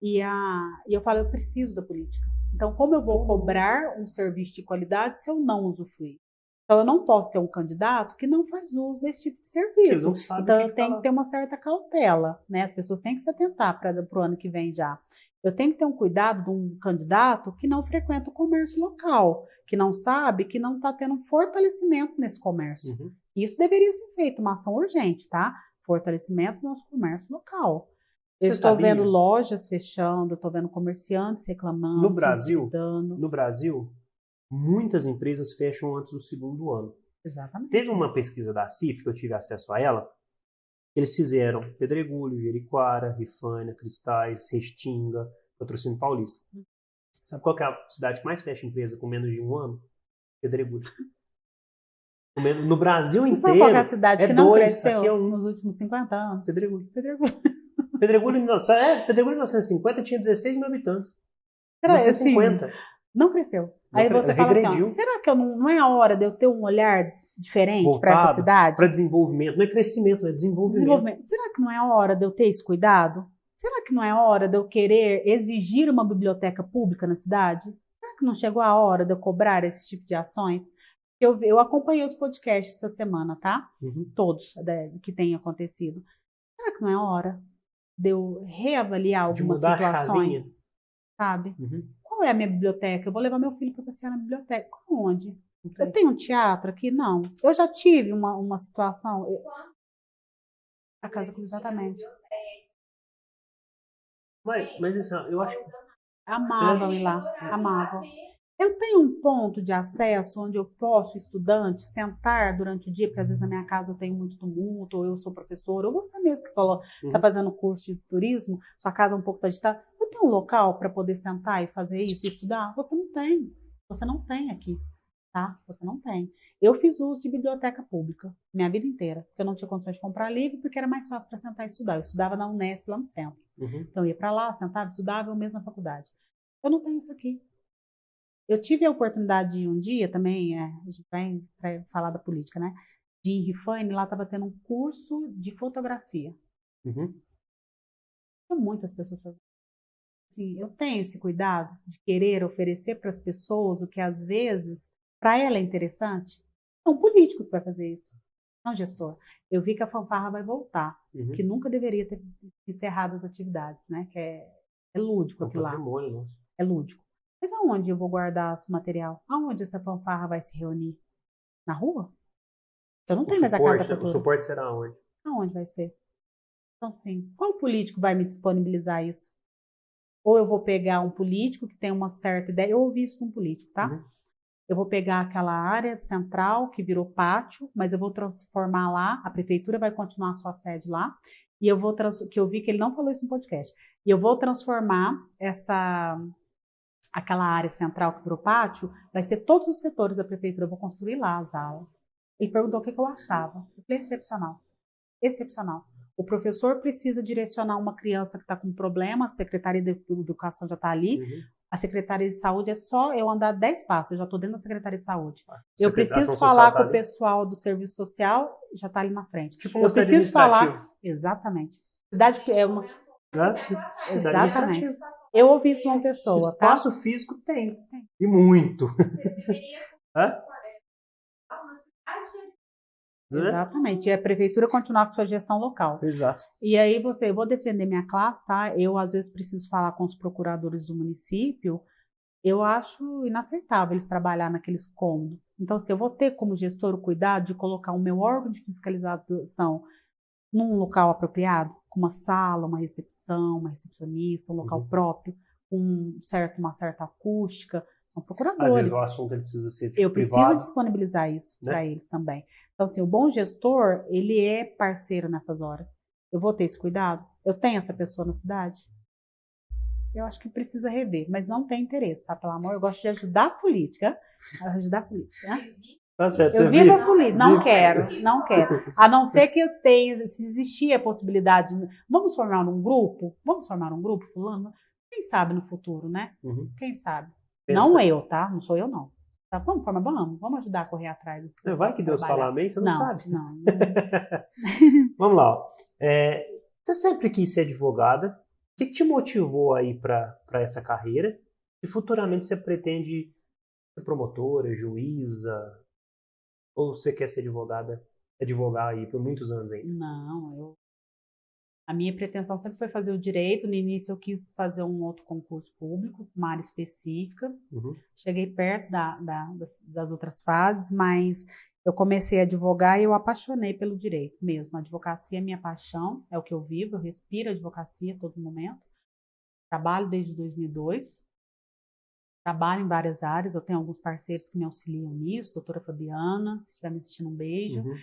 E, a, e eu falo, eu preciso da política. Então, como eu vou cobrar um serviço de qualidade se eu não usufruir? Então, eu não posso ter um candidato que não faz uso desse tipo de serviço. Então eu que tenho tá que ter uma certa cautela, né? As pessoas têm que se atentar para o ano que vem já. Eu tenho que ter um cuidado de um candidato que não frequenta o comércio local, que não sabe que não está tendo um fortalecimento nesse comércio. Uhum. Isso deveria ser feito, uma ação urgente, tá? Fortalecimento do nosso comércio local. Eu estou vendo lojas fechando, estou vendo comerciantes reclamando. No Brasil? No Brasil, muitas empresas fecham antes do segundo ano. Exatamente. Teve uma pesquisa da CIF, que eu tive acesso a ela, eles fizeram Pedregulho, Jeriquara, Rifânia, Cristais, Restinga, Patrocínio Paulista. Sabe qual é a cidade que mais fecha empresa com menos de um ano? Pedregulho. No Brasil Você sabe qual que é a inteiro, cidade é que não dois, cresceu aqui é um. nos últimos 50 anos? Pedregulho. Pedregulho. Pedregulho, em mil- é, Pedregulho em 1950 tinha 16 mil habitantes. Será assim, 1950. Não cresceu. Não Aí você fala assim, regrediu. ó, será que eu não, não é a hora de eu ter um olhar diferente para essa cidade? Para desenvolvimento. Não é crescimento, é desenvolvimento. Desenvolvimento. Será que não é a hora de eu ter esse cuidado? Será que não é a hora de eu querer exigir uma biblioteca pública na cidade? Será que não chegou a hora de eu cobrar esse tipo de ações? Eu, eu acompanhei os podcasts essa semana, tá? Uhum. Todos né, que têm acontecido. Será que não é hora de eu reavaliar De algumas situações? Sabe? Uhum. Qual é a minha biblioteca? Eu vou levar meu filho para passear na biblioteca. Onde? Tem. Eu tenho um teatro aqui? Não. Eu já tive uma, uma situação. eu- A casa exatamente. Mas, mas ó, eu acho que Amavam ir lá. Amavam. Eu tenho um ponto de acesso onde eu posso, estudante, sentar durante o dia, porque às vezes na minha casa eu tenho muito tumulto, ou eu sou professora, ou você mesmo que falou, você está Uhum. fazendo curso de turismo, sua casa é um pouco tá agitada. Eu tenho um local para poder sentar e fazer isso, e estudar? Você não tem. Você não tem aqui, tá? Você não tem. Eu fiz uso de biblioteca pública minha vida inteira, porque eu não tinha condições de comprar livro, porque era mais fácil para sentar e estudar. Eu estudava na Unesp, lá no centro. Uhum. Então eu ia para lá, sentava, estudava, eu mesmo na faculdade. Eu não tenho isso aqui. Eu tive a oportunidade de um dia também, é, a gente vai falar da política, né? De ir em Rifane, lá estava tendo um curso de fotografia. Uhum. Muitas pessoas. Assim, eu tenho esse cuidado de querer oferecer para as pessoas o que às vezes para ela é interessante. É um político que vai fazer isso, não gestor. Eu vi que a fanfarra vai voltar, Uhum. que nunca deveria ter encerrado as atividades, né? Que é, é lúdico É aquilo lá, é lúdico. Mas aonde eu vou guardar esse material? Aonde essa fanfarra vai se reunir? Na rua? Eu não tenho mais a casa da o cultura. suporte será onde? Aonde vai ser? Então, assim, qual político vai me disponibilizar isso? Ou eu vou pegar um político que tem uma certa ideia. Eu ouvi isso de um político, tá? Uhum. Eu vou pegar aquela área central que virou pátio, mas eu vou transformar lá. A prefeitura vai continuar a sua sede lá. E eu vou que eu vi que ele não falou isso no podcast. E eu vou transformar essa aquela área central que virou pátio, vai ser todos os setores da prefeitura. Eu vou construir lá as aulas. Ele perguntou o que, que eu achava. Eu falei, excepcional. Excepcional. O professor precisa direcionar uma criança que está com problema, a Secretaria de Educação já está ali, Uhum. a Secretaria de Saúde é só eu andar 10 passos, eu já estou dentro da Secretaria de Saúde. Eu preciso falar tá com o ali. pessoal do Serviço Social, já está ali na frente. Tipo eu um preciso falar. Exatamente. Cidade é uma. Né? Exatamente. Eu ouvi isso de uma pessoa, tá? Espaço físico tem. E muito. Você deveria Hã? é? Exatamente. E a prefeitura continuar com sua gestão local. Exato. E aí você, eu vou defender minha classe, tá? Eu às vezes preciso falar com os procuradores do município. Eu acho inaceitável eles trabalhar naqueles cômodos. Então, se eu vou ter como gestor o cuidado de colocar o meu órgão de fiscalização num local apropriado, com uma sala, uma recepção, uma recepcionista, um local Uhum. próprio, com um certo, uma certa acústica, são Às procuradores. vezes o assunto ele precisa ser tipo, Eu preciso privado. disponibilizar isso né? para eles também. Então, assim, o bom gestor, ele é parceiro nessas horas. Eu vou ter esse cuidado? Eu tenho essa pessoa na cidade? Eu acho que precisa rever, mas não tem interesse, tá? Pelo amor, eu gosto de ajudar a política. Ajudar a política, né? Tá certo, Eu vivo viu? a política. Não Vive. quero, não quero. A não ser que eu tenha, se existir a possibilidade. de- Vamos formar um grupo? Vamos formar um grupo, fulano? Quem sabe no futuro, né? Uhum. Quem sabe? Pensa. Não eu, tá? Não sou eu, não. Tá? Vamos formar, vamos, vamos ajudar a correr atrás Vai que Deus trabalhar. fala amém, você não, não, sabe. Não, não. Vamos lá. ó. É, você sempre quis ser advogada. O que, que te motivou aí para essa carreira? E futuramente você pretende ser promotora, juíza? Ou você quer ser advogada, advogar aí por muitos anos ainda? Não, eu. A minha pretensão sempre foi fazer o direito. No início eu quis fazer um outro concurso público, uma área específica. Uhum. Cheguei perto da- da- das, das outras fases, mas eu comecei a advogar e eu apaixonei pelo direito mesmo. A advocacia é minha paixão, é o que eu vivo, eu respiro advocacia a todo momento. Trabalho desde 2002. Trabalho em várias áreas, eu tenho alguns parceiros que me auxiliam nisso, doutora Fabiana, se estiver me assistindo, um beijo. Uhum.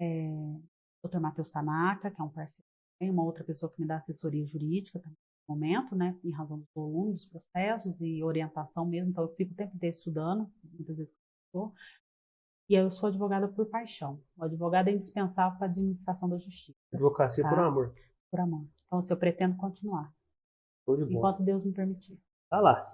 É, doutor Matheus Tanaka, que é um parceiro, tem uma outra pessoa que me dá assessoria jurídica também no momento, né, em razão do volume dos processos e orientação mesmo, então eu fico o tempo inteiro estudando, muitas vezes eu estou. E eu sou advogada por paixão. O advogado é indispensável para a administração da justiça, Advocacia Tá. por amor. por amor. Então, assim, eu pretendo continuar, Show de bola. enquanto Deus me permitir. Tá lá.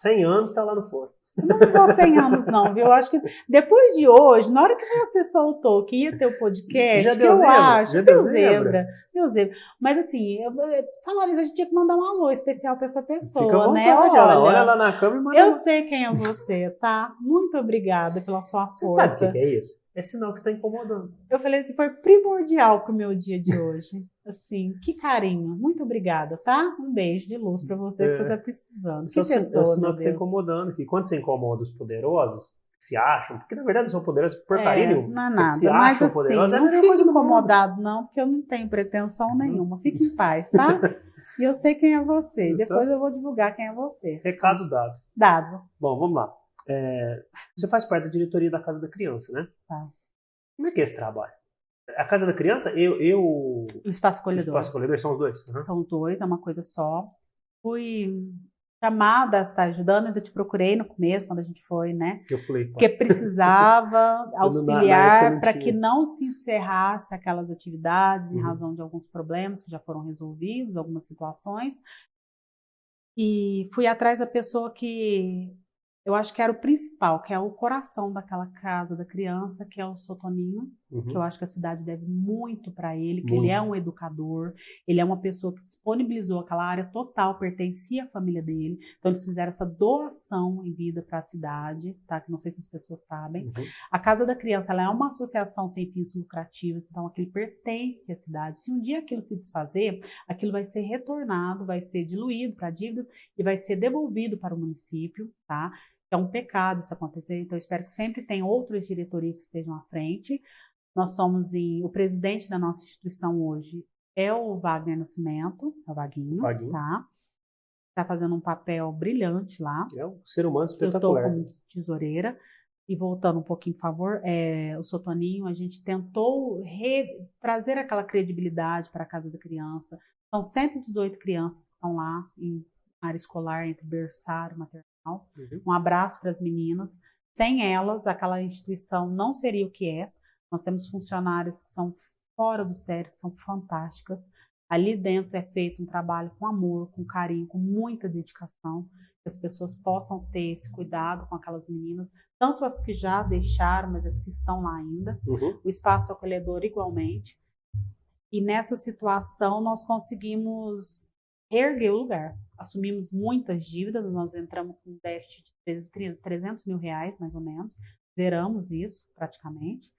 100 anos tá lá no fora. Não vou 100 anos, não, viu? Eu acho que depois de hoje, na hora que você soltou que ia ter o podcast, Já deu eu zebra? acho, Já deu zebra? deu zebra. Mas assim, eu, isso, a gente tinha que mandar um alô especial pra essa pessoa, Fica à vontade, né? olha, olha lá na câmera e manda eu sei quem é você, tá? Muito obrigada pela sua Você força. sabe o que é isso? É sinal que tá incomodando. Eu falei assim, foi primordial pro meu dia de hoje. Assim, que carinho. Muito obrigada, tá? Um beijo de luz pra você que É. você tá precisando. Isso é Que o é o pessoa, sinal meu que tá Deus. incomodando. Que quando você incomoda os poderosos, que se acham, porque na verdade não são poderosos porcaria É, nenhuma. não é que nada. se Mas acham assim, poderosos, é não mesma fique incomodado, não, porque eu não tenho pretensão nenhuma. Fique em paz, tá? e eu sei quem é você. Então- Depois eu vou divulgar quem é você. Recado dado. Dado. Bom, vamos lá. É, você faz parte da diretoria da Casa da Criança, né? Faço. Como é que é esse trabalho? A Casa da Criança, eu, eu O espaço o acolhedor. Espaço Acolhedor são os dois? Uhum. São dois, é uma coisa só. Fui chamada a estar ajudando, ainda te procurei no começo, quando a gente foi, né? Eu pulei. Porque precisava auxiliar para que não se encerrasse aquelas atividades em Uhum. razão de alguns problemas que já foram resolvidos, algumas situações. E fui atrás da pessoa que eu acho que era o principal, que é o coração daquela casa da criança, que é o Sotoninho, Uhum. Que eu acho que a cidade deve muito para ele, que muito. ele é um educador, ele é uma pessoa que disponibilizou aquela área total, pertencia à família dele. Então eles fizeram essa doação em vida para a cidade, tá? Que não sei se as pessoas sabem. Uhum. A Casa da Criança ela é uma associação sem fins lucrativos, então aquilo pertence à cidade. Se um dia aquilo se desfazer, aquilo vai ser retornado, vai ser diluído para dívidas e vai ser devolvido para o município, tá? É um pecado isso acontecer, então eu espero que sempre tenha outras diretorias que estejam à frente. Nós somos em, o presidente da nossa instituição hoje é o Wagner Nascimento, é o Vaguinho, Vaguinho. tá? Está fazendo um papel brilhante lá. É um ser humano Eu estou espetacular. como tesoureira. E voltando um pouquinho, por favor, é, o Sotoninho, a gente tentou re- trazer aquela credibilidade para a Casa da Criança. São 118 crianças que estão lá em área escolar, entre berçário e maternal. Uhum. Um abraço para as meninas. Sem elas, aquela instituição não seria o que é. Nós temos funcionárias que são fora do sério, que são fantásticas. Ali dentro é feito um trabalho com amor, com carinho, com muita dedicação, que as pessoas possam ter esse cuidado com aquelas meninas, tanto as que já deixaram, mas as que estão lá ainda. Uhum. O espaço acolhedor igualmente. E nessa situação nós conseguimos reerguer o lugar. Assumimos muitas dívidas, nós entramos com um déficit de 300 mil reais, mais ou menos. Zeramos isso praticamente.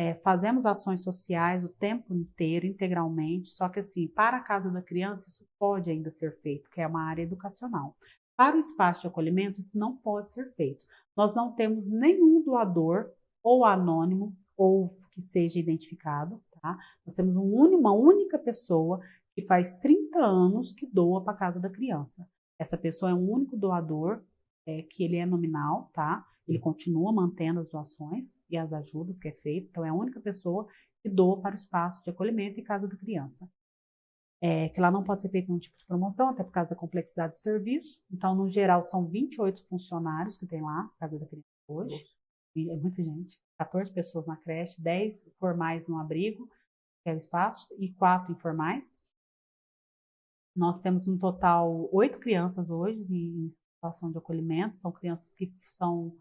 É, fazemos ações sociais o tempo inteiro, integralmente, só que assim, para a Casa da Criança isso pode ainda ser feito, que é uma área educacional. Para o espaço de acolhimento isso não pode ser feito. Nós não temos nenhum doador, ou anônimo, ou que seja identificado, tá? Nós temos um uma única pessoa que faz 30 anos que doa para a Casa da Criança. Essa pessoa é um único doador, é, que ele é nominal, tá? Ele continua mantendo as doações e as ajudas que é feito, então é a única pessoa que doa para o espaço de acolhimento e casa da criança. É, que lá não pode ser feito nenhum tipo de promoção, até por causa da complexidade do serviço. Então, no geral, são 28 funcionários que tem lá, Casa da Criança hoje. E é muita gente. 14 pessoas na creche, 10 formais no abrigo, que é o espaço, e 4 informais. Nós temos um total oito crianças hoje em situação de acolhimento. São crianças que são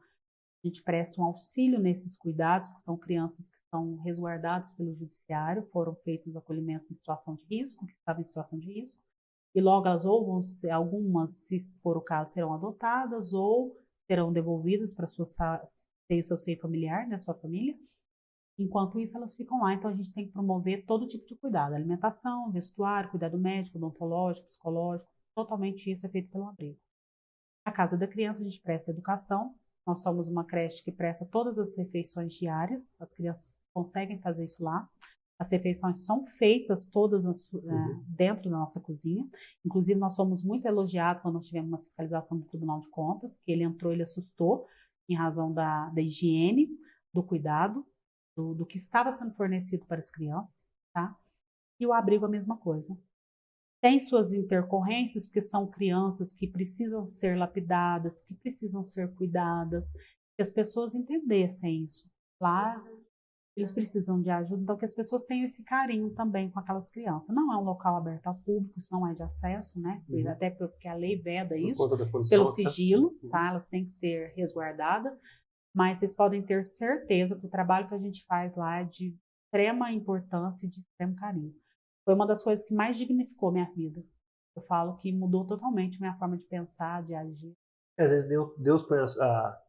a gente presta um auxílio nesses cuidados, que são crianças que são resguardadas pelo judiciário, foram feitos acolhimentos em situação de risco, que estavam em situação de risco, e logo elas ou vão ser, algumas, se for o caso, serão adotadas ou serão devolvidas para sua ter o seu seio familiar, né, sua família. Enquanto isso, elas ficam lá, então a gente tem que promover todo tipo de cuidado, alimentação, vestuário, cuidado médico, odontológico, psicológico, totalmente isso é feito pelo abrigo. A casa da criança a gente presta educação, nós somos uma creche que presta todas as refeições diárias, as crianças conseguem fazer isso lá. As refeições são feitas todas uhum. dentro da nossa cozinha. Inclusive, nós somos muito elogiados quando nós tivemos uma fiscalização do Tribunal de Contas, que ele entrou, ele assustou em razão da, da higiene, do cuidado, do, do que estava sendo fornecido para as crianças, tá? E o abrigo a mesma coisa tem suas intercorrências, porque são crianças que precisam ser lapidadas, que precisam ser cuidadas, que as pessoas entendessem isso. Lá eles precisam de ajuda, então que as pessoas tenham esse carinho também com aquelas crianças. Não é um local aberto ao público, isso não é de acesso, né? Uhum. Até porque a lei veda isso, pelo sigilo, tá? Elas têm que ser resguardadas, mas vocês podem ter certeza que o trabalho que a gente faz lá é de extrema importância e de extremo carinho foi uma das coisas que mais dignificou minha vida. Eu falo que mudou totalmente minha forma de pensar, de agir. Às vezes Deus, Deus põe as, a,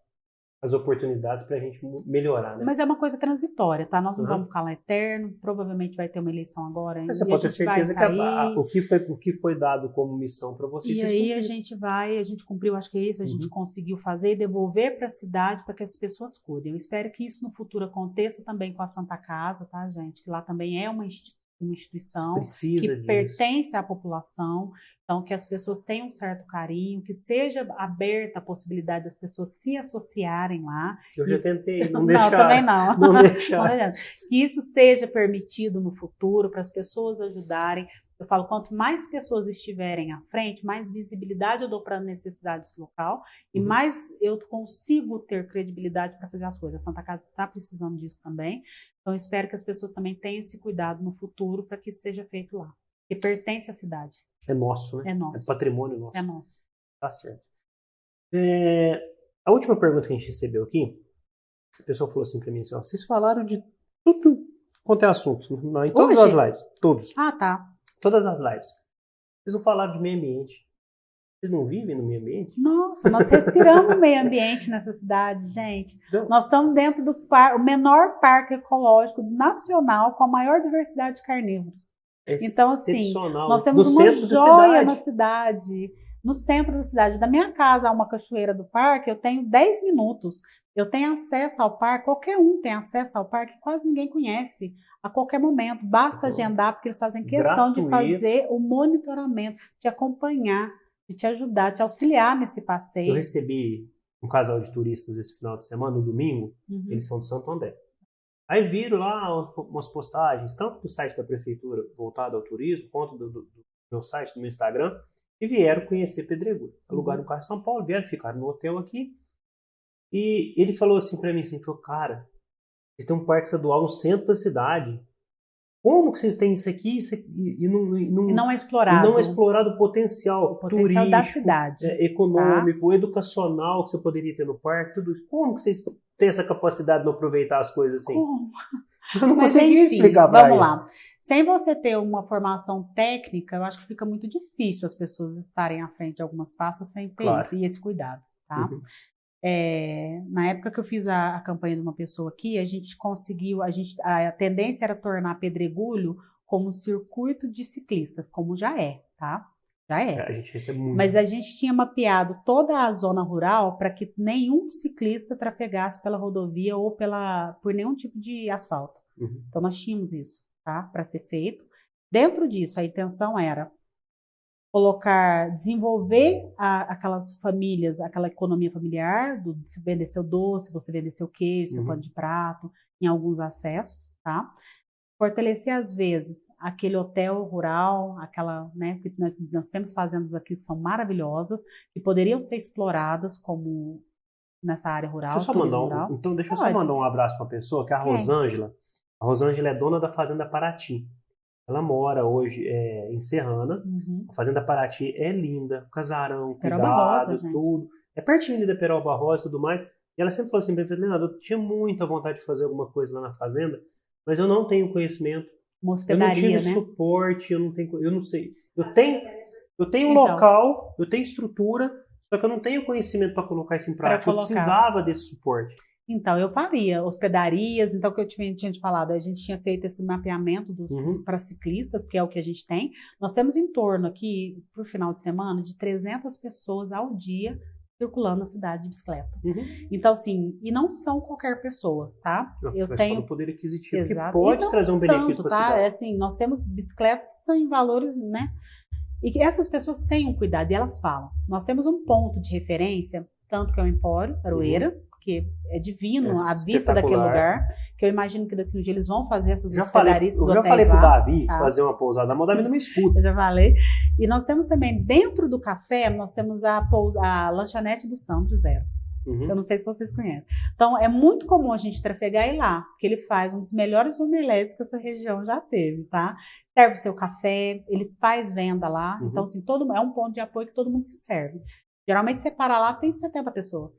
as oportunidades para a gente melhorar, né? Mas é uma coisa transitória, tá? Nós não uhum. vamos ficar lá eterno. Provavelmente vai ter uma eleição agora. Mas você pode ter certeza que a, a, o, que foi, o que foi dado como missão para vocês. E aí a gente vai, a gente cumpriu, acho que é isso, a uhum. gente conseguiu fazer e devolver para a cidade para que as pessoas cuidem. Eu espero que isso no futuro aconteça também com a Santa Casa, tá, gente? Que lá também é uma instituição uma instituição Precisa que disso. pertence à população, então que as pessoas tenham um certo carinho, que seja aberta a possibilidade das pessoas se associarem lá. Eu já tentei, não, não deixar. também não. Não deixar. que isso seja permitido no futuro para as pessoas ajudarem. Eu falo, quanto mais pessoas estiverem à frente, mais visibilidade eu dou para a necessidade do local e Uhum. mais eu consigo ter credibilidade para fazer as coisas. A Santa Casa está precisando disso também. Então, espero que as pessoas também tenham esse cuidado no futuro para que isso seja feito lá. Que pertence à cidade. É nosso, né? É nosso. É patrimônio nosso. É nosso. Tá certo. É, a última pergunta que a gente recebeu aqui, a pessoa falou assim para mim assim, ó, vocês falaram de Tudo quanto é assunto. Em todas Hoje? as lives. Todos. Ah, tá. Todas as lives. Vocês não falaram de meio ambiente. Vocês não vivem no meio ambiente? Nossa, nós respiramos meio ambiente nessa cidade, gente. Então, Nós estamos dentro do par, o menor parque ecológico nacional com a maior diversidade de carnívoros. é Então, assim. Nós no temos uma centro da joia cidade. na cidade. No centro da cidade. Da minha casa a uma cachoeira do parque, eu tenho 10 minutos. Eu tenho acesso ao parque, qualquer um tem acesso ao parque, quase ninguém conhece a qualquer momento. Basta Uhum. agendar, porque eles fazem questão de Gratuito. fazer o monitoramento, de acompanhar, de te ajudar, te auxiliar nesse Eu passeio. recebi um casal de turistas esse final de semana, no domingo. Uhum. Eles são de Santo André. Aí viram lá umas postagens, tanto do site da prefeitura voltado ao turismo, quanto do, do- do meu site, do meu Instagram, e vieram conhecer Pedregulho. Alugaram um carro em São Paulo, vieram, ficaram no hotel aqui. E ele falou assim pra mim, assim, falou, cara, vocês têm um parque estadual no centro da cidade. Como que vocês têm isso aqui, isso aqui e, não, e não, E não é explorado. não é explorado o potencial, o potencial da turístico, cidade. é, econômico, educacional que você poderia ter no parque, tudo isso. Como que vocês têm essa capacidade de não aproveitar as coisas assim? Como? Eu não Mas, consegui enfim, explicar pra Vamos lá. Sem você ter uma formação técnica, eu acho que fica muito difícil as pessoas estarem à frente de algumas passas sem ter Claro. isso e esse cuidado, tá? Uhum. É, na época que eu fiz a, a campanha de uma pessoa aqui, a gente conseguiu, a, gente, a tendência era tornar Pedregulho como um circuito de ciclistas, como já é, tá? Já é. É, a gente recebe muito. Mas a gente tinha mapeado toda a zona rural para que nenhum ciclista trafegasse pela rodovia ou pela, por nenhum tipo de asfalto. Uhum. Então nós tínhamos isso, tá? Para ser feito. Dentro disso, a intenção era colocar, desenvolver a- aquelas famílias, aquela economia familiar, do, se vender seu doce, você vender seu queijo, seu Uhum. pano de prato, em alguns acessos, tá? Fortalecer, às vezes, aquele hotel rural, aquela, né? Porque nós, nós temos fazendas aqui que são maravilhosas, que poderiam ser exploradas como nessa área rural. Deixa eu só mandar um, rural. então deixa eu só Pode. mandar um abraço pra uma pessoa, que é a? Rosângela. A Rosângela é dona da Fazenda Paraty. Ela mora hoje é, em Serrana. Uhum. A Fazenda Paraty é linda, casarão, cuidado, Rosa, gente. tudo. É pertinho ali da Peroba Rosa e tudo mais. E ela sempre falou assim pra mim, Leonardo, eu tinha muita vontade de fazer alguma coisa lá na fazenda, mas eu não tenho conhecimento. Uma Eu não tive né? suporte, eu não tenho, eu não sei. Eu tenho, eu tenho Então. local, eu tenho estrutura, só que eu não tenho conhecimento para colocar isso em prática. Eu precisava desse suporte. Então, eu faria hospedarias, então o que eu tinha, tinha te falado, a gente tinha feito esse mapeamento Uhum. para ciclistas, porque é o que a gente tem. Nós temos em torno aqui, por final de semana, de 300 pessoas ao dia circulando na cidade de bicicleta. Uhum. Então, assim, e não são qualquer pessoas, tá? Não, eu tenho o poder aquisitivo que Exato. pode E não trazer um benefício para a tá? cidade. É assim, nós temos bicicletas que são em valores, né? E que essas pessoas tenham cuidado e elas falam. Nós temos um ponto de referência, tanto que é o Empório, Aroeira, que é divino. É a vista daquele lugar, que eu imagino que daqui um dia eles vão fazer essas já falei, eu já falei pro. Davi tá. fazer uma pousada na Moldávia não me escuta. Eu já falei. E nós temos também, dentro do café, nós temos a, a lanchonete do Sandro Zero. Uhum. Eu não sei se vocês conhecem. Então, é muito comum a gente trafegar e ir lá, porque ele faz um dos melhores omeletes que essa região já teve, tá? Serve o seu café, ele faz venda lá. Uhum. Então, assim, todo, é um ponto de apoio que todo mundo se serve. Geralmente, você para lá, tem 70 pessoas.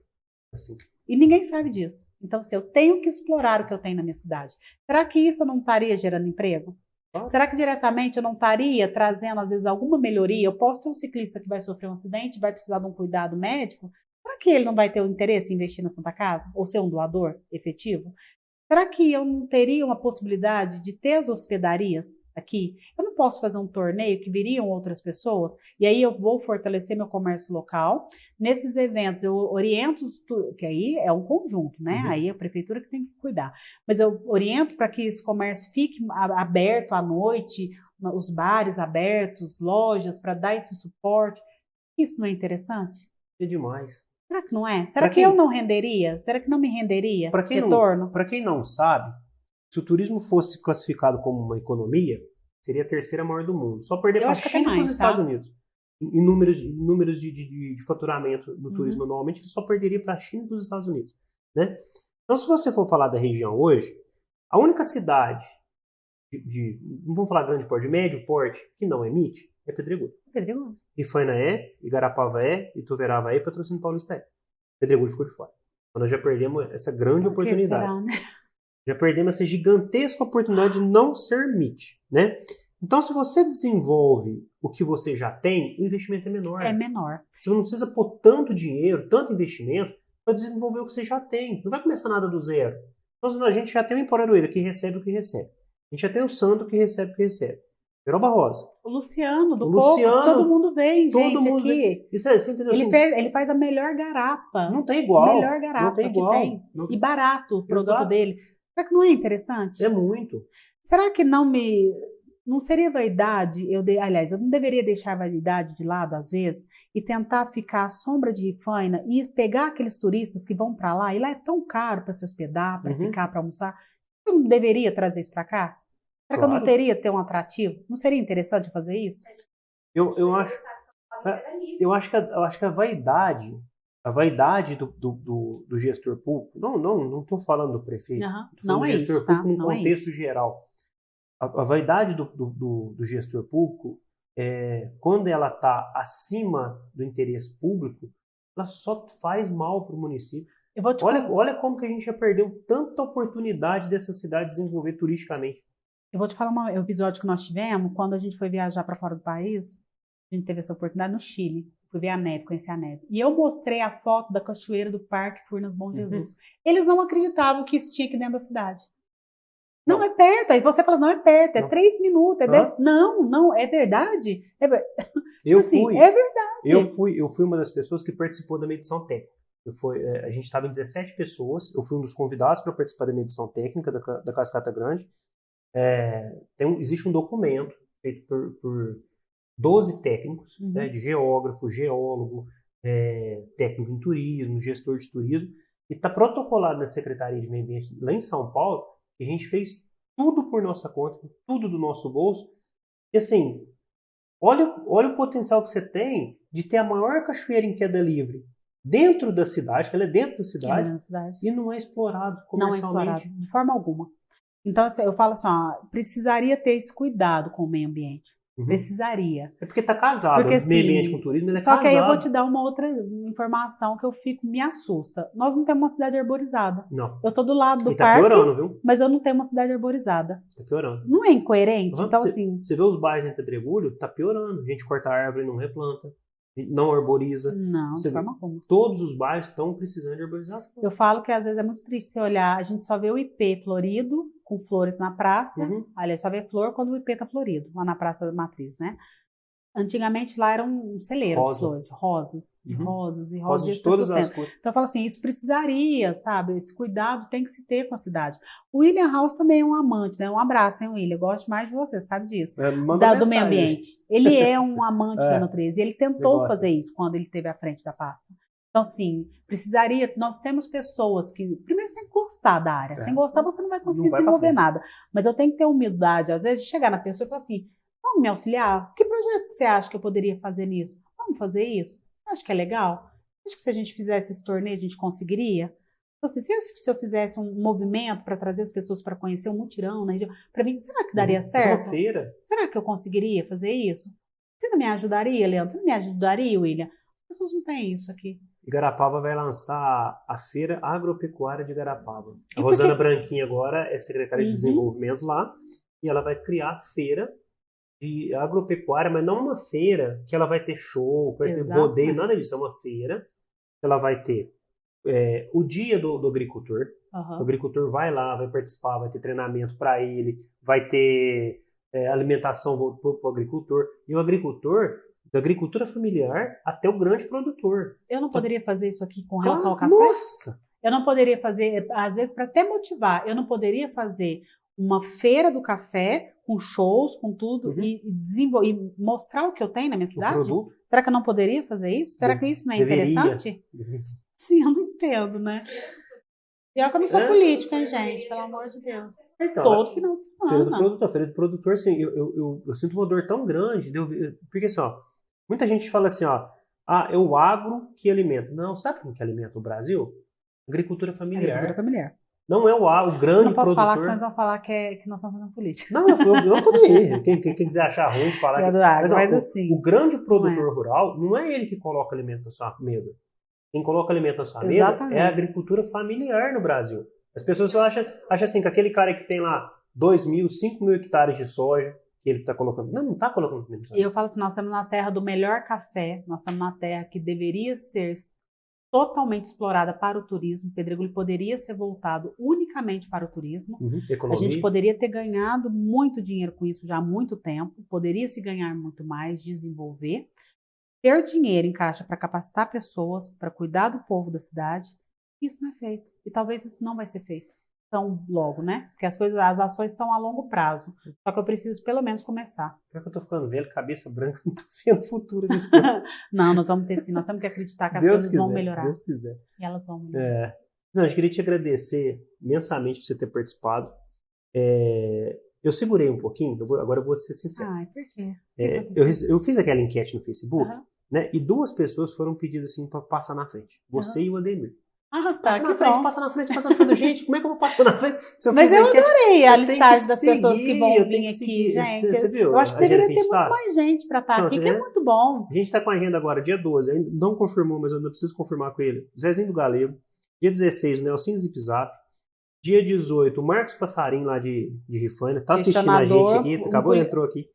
Assim, E ninguém sabe disso. Então, assim, eu tenho que explorar o que eu tenho na minha cidade. Será que isso não estaria gerando emprego? Claro. Será que diretamente eu não estaria trazendo, às vezes, alguma melhoria? Eu posso ter um ciclista que vai sofrer um acidente, vai precisar de um cuidado médico. Será que ele não vai ter o interesse em investir na Santa Casa? Ou ser um doador efetivo? Será que eu não teria uma possibilidade de ter as hospedarias aqui? Eu não posso fazer um torneio que viriam outras pessoas e aí eu vou fortalecer meu comércio local. Nesses eventos eu oriento, que aí é um conjunto, né? Uhum. Aí é a prefeitura que tem que cuidar. Mas eu oriento para que esse comércio fique aberto à noite, os bares abertos, lojas, para dar esse suporte. Isso não é interessante? é demais. Será que não é? Será que quem- eu não renderia? Será que não me renderia Pra quem retorno? Para quem não sabe, se o turismo fosse classificado como uma economia, seria a terceira maior do mundo. Só perder para a China e para os mais, Estados tá? Unidos. Em números, em números de, de- de- faturamento no Uhum. turismo anualmente, ele só perderia para a China e para os Estados Unidos. Né? Então, se você for falar da região hoje, a única cidade de, de- não vamos falar grande porte, médio porte, que não emite, é Pedregulho. Pedregulho. Ifaina é, Igarapava é, Ituverava é Patrocínio Paulista é. Pedregulho ficou de fora. Então nós já perdemos essa grande Por oportunidade. será, né? Já perdemos essa gigantesca oportunidade de não ser MIT, né? Então, se você desenvolve o que você já tem, o investimento é menor. É menor. Você não precisa pôr tanto dinheiro, tanto investimento, para desenvolver o que você já tem. Não vai começar nada do zero. Então, a gente já tem o Emporaroeira que recebe o que recebe. A gente já tem o Sandro que recebe o que recebe. Peroba Rosa. O Luciano, do O Coco, Luciano, todo mundo vem, todo gente, mundo aqui. Isso é, você entendeu? Ele, Assim, fez- ele faz a melhor garapa. Não tem igual. Melhor garapa não tem que igual. tem. Não- E barato o produto Exato. dele. Será que não é interessante? É muito. Será que não me. Não seria vaidade, eu de, aliás, eu não deveria deixar a vaidade de lado às vezes e tentar ficar à sombra de Rifaina e pegar aqueles turistas que vão para lá e lá é tão caro para se hospedar, para Uhum. ficar, para almoçar. Eu não deveria trazer isso para cá? Será que eu não Claro. teria ter um atrativo? Não seria interessante fazer isso? Eu, eu acho. É. Eu acho que a, eu acho que a vaidade, a vaidade do, do, do, do gestor público, não, não, não estou falando do prefeito, falando Não do é gestor isso, tá? público no Não é contexto isso. geral. A, a vaidade do, do, do, do gestor público, é, quando ela está acima do interesse público, ela só faz mal para o município. Eu vou te Olha, olha como que a gente já perdeu tanta oportunidade dessa cidade desenvolver turisticamente. Eu vou te falar um episódio que nós tivemos quando a gente foi viajar para fora do país. A gente teve essa oportunidade no Chile. Fui ver a neve, conhecer a neve. E eu mostrei a foto da cachoeira do Parque Furnas Bom Jesus. Eles não acreditavam que isso tinha aqui dentro da cidade. Não, Não. é perto. Aí você fala, não é perto, é Não. três minutos. É de- Não, não, é verdade. É, Eu assim, fui. é verdade. Eu fui, eu fui uma das pessoas que participou da medição técnica. Eu fui, eh, a gente estava em 17 pessoas, eu fui um dos convidados para participar da medição técnica da, da Cascata Grande. É, tem existe um documento feito por, por 12 técnicos, Uhum. né, de geógrafo, geólogo, eh, técnico em turismo, gestor de turismo, e está protocolado na Secretaria de Meio Ambiente lá em São Paulo, que a gente fez tudo por nossa conta, tudo do nosso bolso. E assim, olha, olha o potencial que você tem de ter a maior cachoeira em queda livre dentro da cidade, que ela é dentro da É cidade, na cidade. e não é explorado Não é comercialmente. explorado, de forma alguma. Então, assim, eu falo assim, ó, precisaria ter esse cuidado com o meio ambiente. Uhum. Precisaria. É porque está casado, Porque, o meio ambiente assim, com turismo, ele é Só casado. que aí eu vou te dar uma outra informação que eu fico, me assusta. Nós não temos uma cidade arborizada. Não, Eu tô do lado do e tá parque, piorando, viu? mas eu não tenho uma cidade arborizada. Tá piorando. Não é incoerente? Uhum. Então, Cê- assim, Você vê os bairros em Pedregulho, tá piorando. A gente corta a árvore e não replanta, não arboriza. não, Você de forma alguma. Todos os bairros estão precisando de arborização. Eu falo que às vezes é muito triste você olhar, a gente só vê o IP florido, com flores na praça. Uhum. Aliás, só vê flor quando o IP tá florido, lá na Praça da Matriz, né? Antigamente lá era um celeiro Rosa. de flores, de rosas, de Uhum. rosas e rosas. Rosas de todas as cores. Então eu falo assim, isso precisaria, sabe? Esse cuidado tem que se ter com a cidade. O William House também é um amante, né? Um abraço, hein, William? Gosto mais de você, sabe disso. É, Da- do meio ambiente. Ele é um amante É. da natureza. E ele tentou fazer isso quando ele esteve à frente da pasta. Então, assim, precisaria. Nós temos pessoas que. Primeiro, você tem que gostar da área. É. Sem gostar, você não vai conseguir Não vai desenvolver nada. Mas eu tenho que ter humildade, às vezes, de chegar na pessoa e falar assim: vamos me auxiliar? Que projeto que você acha que eu poderia fazer nisso? Vamos fazer isso? Você acha que é legal? Acho que se a gente fizesse esse torneio, a gente conseguiria? Então, assim, se eu, se eu fizesse um movimento para trazer as pessoas para conhecer um mutirão na região, para mim, será que daria. Fazer certo? feira. Será que eu conseguiria fazer isso? Você não me ajudaria, Leandro? Você não me ajudaria, William? As pessoas não têm isso aqui. Garapava vai lançar a Feira Agropecuária de Garapava. A Rosana Branquinha agora é secretária de Uhum. desenvolvimento lá e ela vai criar a feira de agropecuária, mas não uma feira que ela vai ter show, vai ter Exato. rodeio, nada disso. É uma feira que ela vai ter é, o dia do, do agricultor. O Aham. agricultor vai lá, vai participar, vai ter treinamento para ele, vai ter é, alimentação para o agricultor. E o agricultor, da agricultura familiar até o grande produtor. Eu não poderia fazer isso aqui com relação ao Claro, café? Nossa! Eu não poderia fazer, às vezes, para até motivar, eu não poderia fazer uma feira do café com shows, com tudo, Uhum. e, e e mostrar o que eu tenho na minha cidade? Será que eu não poderia fazer isso? Será que isso não é Deveria. interessante? Sim, eu não entendo, né? Pior que eu não sou É. política, hein, gente? Pelo amor de Deus. Então, Todo final de Feira do semana. produtor, feira do produtor, assim, eu, eu, eu, eu sinto uma dor tão grande, porque assim, ó, muita gente fala assim, ó, ah, é o agro que alimenta. Não, sabe quem que alimenta o Brasil? Agricultura familiar. Agricultura familiar. Não é o, a- o grande não posso falar que produtor. vocês vão falar que, é, que nós estamos fazendo política. Não, eu, eu, eu tô nem aí. Quem, quem, quem quiser achar ruim, falar É que... agro, ó, mas o- assim. O grande produtor Não rural não é ele que coloca alimento na sua mesa. Quem coloca alimento na sua mesa Exatamente. é a agricultura familiar no Brasil. As pessoas acham, acham assim, que aquele cara que tem lá 2 mil, 5 mil hectares de soja, que ele está colocando. Não, não está colocando comida. E eu falo assim, nós estamos na terra do melhor café, nós estamos na terra que deveria ser totalmente explorada para o turismo. Pedregulho poderia ser voltado unicamente para o turismo. Uhum, A gente poderia ter ganhado muito dinheiro com isso já há muito tempo, poderia se ganhar muito mais, desenvolver, ter dinheiro em caixa para capacitar pessoas, para cuidar do povo da cidade. Isso não é feito. E talvez isso não vai ser feito tão logo, né? Porque as coisas, as ações são a longo prazo. Só que eu preciso pelo menos começar. Pior que eu tô ficando velho, cabeça branca, não tô vendo o futuro disso. não. Não, nós vamos ter sim, nós temos que acreditar que as Deus coisas quiser, vão melhorar. Deus quiser. E elas vão melhorar. É. Não, eu queria te agradecer imensamente por você ter participado. É, eu segurei um pouquinho, eu vou- agora eu vou ser sincero. Ai, por quê? É, eu, eu fiz aquela enquete no Facebook, Aham. né? E duas pessoas foram pedidas assim para passar na frente. Você e o Ademir. Ah, tá, Passa na frente, bom. passa na frente, passa na frente. Gente, como é que eu vou passar na frente? Eu Mas eu enquete, adorei a eu listagem das pessoas que seguir, vão vir aqui, seguir. gente. Você viu Eu acho que deveria ter muito tá? mais gente para estar Então, aqui, que é muito bom. A gente está com a agenda agora, dia 12. Ainda não confirmou, mas eu ainda preciso confirmar com ele. Zezinho do Galego. Dia 16, o Nelson Zip Zap. Dia 18, o Marcos Passarim lá de, de Rifânia. Tá assistindo a gente aqui, acabou, entrou aqui.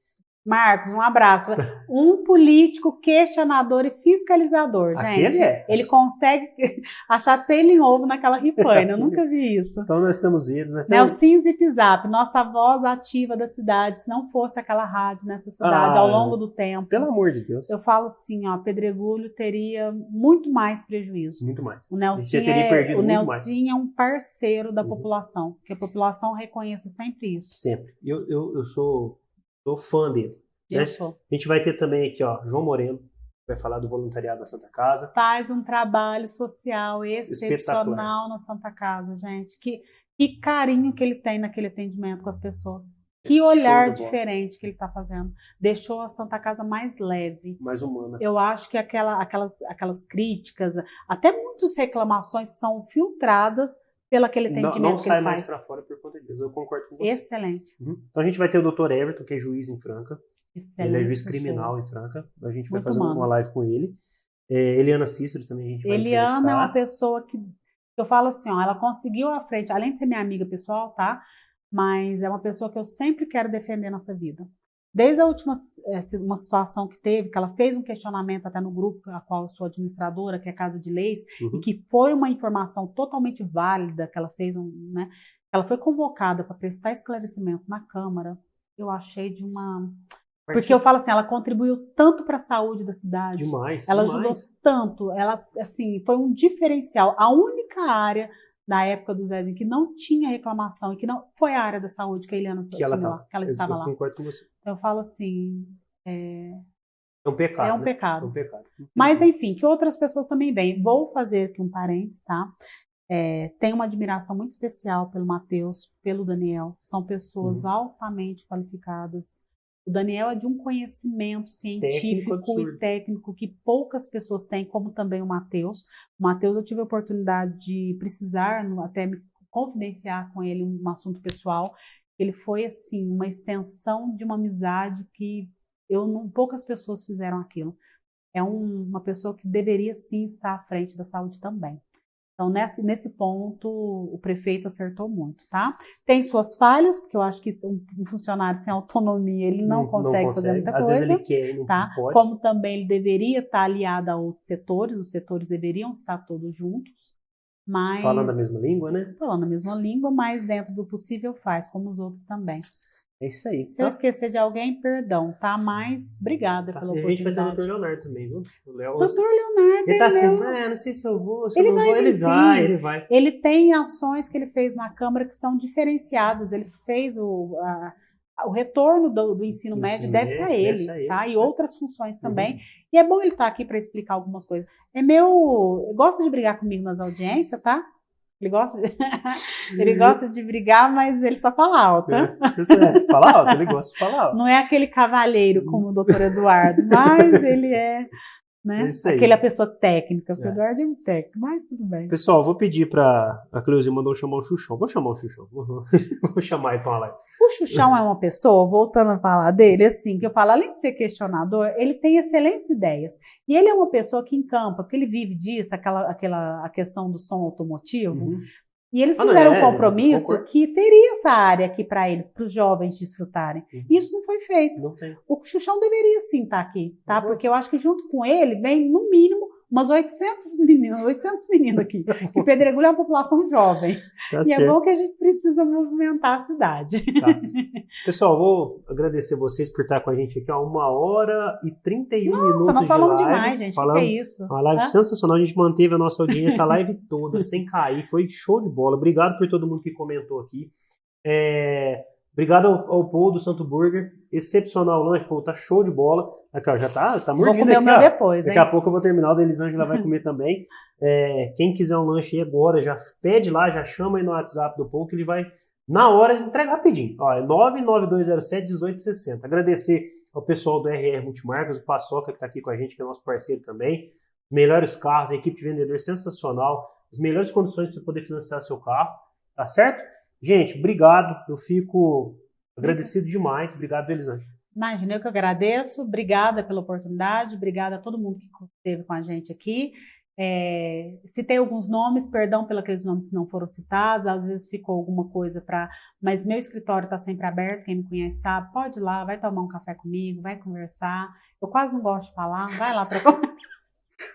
Marcos, um abraço. Um político questionador e fiscalizador, gente. Aquele é. Ele consegue achar pelo em ovo naquela rifaina. Eu nunca vi isso. Então nós temos ele. Nós temos... Nelson Zip Zap, nossa voz ativa da cidade, se não fosse aquela rádio nessa cidade Ah, ao longo do tempo. Pelo amor de Deus. Eu falo assim, ó, Pedregulho teria muito mais prejuízo. Muito mais. O Nelson, é, o Nelson é um parceiro da Uhum. população, que a população reconheça sempre isso. Sempre. Eu, eu, eu sou, sou fã dele. Né? A gente vai ter também aqui, ó, João Moreno, que vai falar do voluntariado na Santa Casa. Faz um trabalho social excepcional na Santa Casa, gente. Que, que carinho que ele tem naquele atendimento com as pessoas. Que olhar diferente que ele está fazendo. Deixou a Santa Casa mais leve. Mais humana. Eu acho que aquela, aquelas, aquelas críticas, até muitas reclamações são filtradas pelo aquele Não, atendimento não que sai mais faz. pra fora por conta disso. Eu concordo com você. Excelente. Uhum. Então a gente vai ter o Dr. Everton, que é juiz em Franca. Excelente. ele é juiz perfeito. criminal em Franca. A gente vai Muito fazer humano. uma live com ele. É, Eliana Cícero também a gente vai Eliana é uma pessoa que eu falo assim, ó, ela conseguiu à frente, além de ser minha amiga pessoal, tá? Mas é uma pessoa que eu sempre quero defender nessa vida. Desde a última eh, uma situação que teve, que ela fez um questionamento até no grupo a qual eu sou administradora, que é a Casa de Leis, Uhum. e que foi uma informação totalmente válida que ela fez, um, né? Ela foi convocada para prestar esclarecimento na Câmara. Eu achei de uma, porque eu falo assim, ela contribuiu tanto para a saúde da cidade. Demais. Ela demais. ajudou tanto, ela assim, foi um diferencial. A única área da época do Zezinho que não tinha reclamação e que não foi a área da saúde que a Eliana que ela, tava. que ela estava eu lá. concordo com você. Então eu falo assim, é, É um pecado. é um né? É pecado. um pecado. Mas enfim, que outras pessoas também vêm. Vou fazer aqui um parênteses, tá? É, tenho uma admiração muito especial pelo Matheus, pelo Daniel. São pessoas Uhum. altamente qualificadas. O Daniel é de um conhecimento científico absurdo. e técnico que poucas pessoas têm, como também o Matheus. O Matheus, eu tive a oportunidade de precisar, até me confidenciar com ele um assunto pessoal. Ele foi, assim, uma extensão de uma amizade que eu não, poucas pessoas fizeram aquilo é um- uma pessoa que deveria sim estar à frente da saúde também. Então, nesse, nesse ponto, o prefeito acertou muito, tá? Tem suas falhas, porque eu acho que um, funcionário sem autonomia, ele não, consegue, fazer muita Às coisa, vezes ele quer e não tá? pode. Como também ele deveria estar aliado a outros setores, os setores deveriam estar todos juntos, mas... Falando a mesma língua, né? Falando a mesma língua, mas dentro do possível faz, como os outros também. É isso aí. Se eu Tá? esquecer de alguém, perdão, tá? Mas obrigada Tá. pela a gente vai ter o. Dr. Leonardo também, viu? O Léo, Doutor Leonardo, ele tá assim, meu- ah, não sei se eu vou, se Ele eu não vai vou. Ele vai, ele vai. Ele tem ações que ele fez na Câmara que são diferenciadas. Ele fez o, a- o retorno do, do ensino médio ensino deve ser a ele, ser ele, tá? E é. outras funções também. E é bom ele estar aqui para explicar algumas coisas. É meu, gosta de brigar comigo nas audiências, tá? Ele gosta, de, ele gosta de brigar, mas ele só fala alto. É, é, fala alto, ele gosta de falar alto. Não é aquele cavalheiro como o doutor Eduardo, mas ele é, né? É. Aquele é a pessoa técnica, É. o Eduardo é muito técnico, mas tudo bem. Pessoal, vou pedir pra. A Cleuzinha mandou chamar o Xuxão. Vou chamar o Xuxão. Vou, vou chamar ele uma live. O Xuxão é uma pessoa, voltando a falar dele, assim, que eu falo, além de ser questionador, ele tem excelentes ideias. E ele é uma pessoa que encampa, porque ele vive disso, aquela, aquela a questão do som automotivo. Uhum. E eles Ah, fizeram é, um compromisso que teria essa área aqui para eles, para os jovens desfrutarem. Uhum. E isso não foi feito. Não tem. O Xuxão deveria sim estar aqui, tá? Uhum. Porque eu acho que junto com ele vem, no mínimo, umas 800 meninos, 800 meninos aqui. Que Pedregulho é uma população jovem. Tá e é certo. bom que a gente precisa movimentar a cidade. Tá. Pessoal, vou agradecer vocês por estar com a gente aqui, ó, uma hora e 31 minutos. Nossa, nós de falamos live, demais, gente. O que Falamos, é isso? Uma live Hã? sensacional, a gente manteve a nossa audiência a live toda, sem cair, foi show de bola. Obrigado por todo mundo que comentou aqui. É, obrigado ao, ao Paul do Santo Burger, excepcional lanche, Paul, tá show de bola. Aqui, ó, já tá, tá Vou mordido comer o aqui, ó. depois, hein? Daqui a pouco eu vou terminar, o da Elisângela vai comer também. É, quem quiser um lanche aí agora, já pede lá, já chama aí no WhatsApp do Paul, que ele vai, na hora, entrega rapidinho. Ó, é 99207-1860. Agradecer ao pessoal do RR Multimarcas, o Paçoca, que está aqui com a gente, que é nosso parceiro também. Melhores carros, a equipe de vendedor sensacional, as melhores condições para você poder financiar seu carro, tá certo? Gente, obrigado, eu fico agradecido demais. Obrigado, Elisângela. Imagina, eu que agradeço. Obrigada pela oportunidade. Obrigada a todo mundo que esteve com a gente aqui. É, citei alguns nomes, perdão pelos nomes que não foram citados. Às vezes ficou alguma coisa para. Mas meu escritório está sempre aberto. Quem me conhece sabe. Pode ir lá, vai tomar um café comigo, vai conversar. Eu quase não gosto de falar. Vai lá para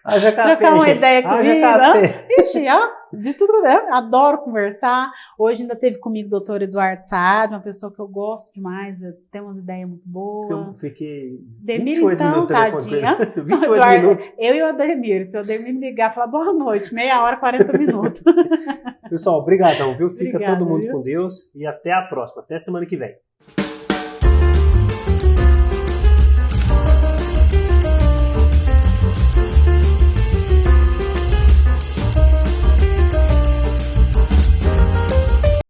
Haja trocar uma gente. ideia comigo. café. Ixi, ó, de tudo, né? Adoro conversar. Hoje ainda teve comigo o doutor Eduardo Saad, uma pessoa que eu gosto demais, tem umas ideias muito boas. Eu fiquei Demir, 28 então, minutos no telefone com ele. tadinha. 28 Eduardo, minutos. Eu e o Ademir, se o Ademir me ligar falar boa noite, meia hora, 40 minutos. Pessoal, obrigadão, viu? Fica Obrigada, todo mundo viu? com Deus e até a próxima. Até semana que vem.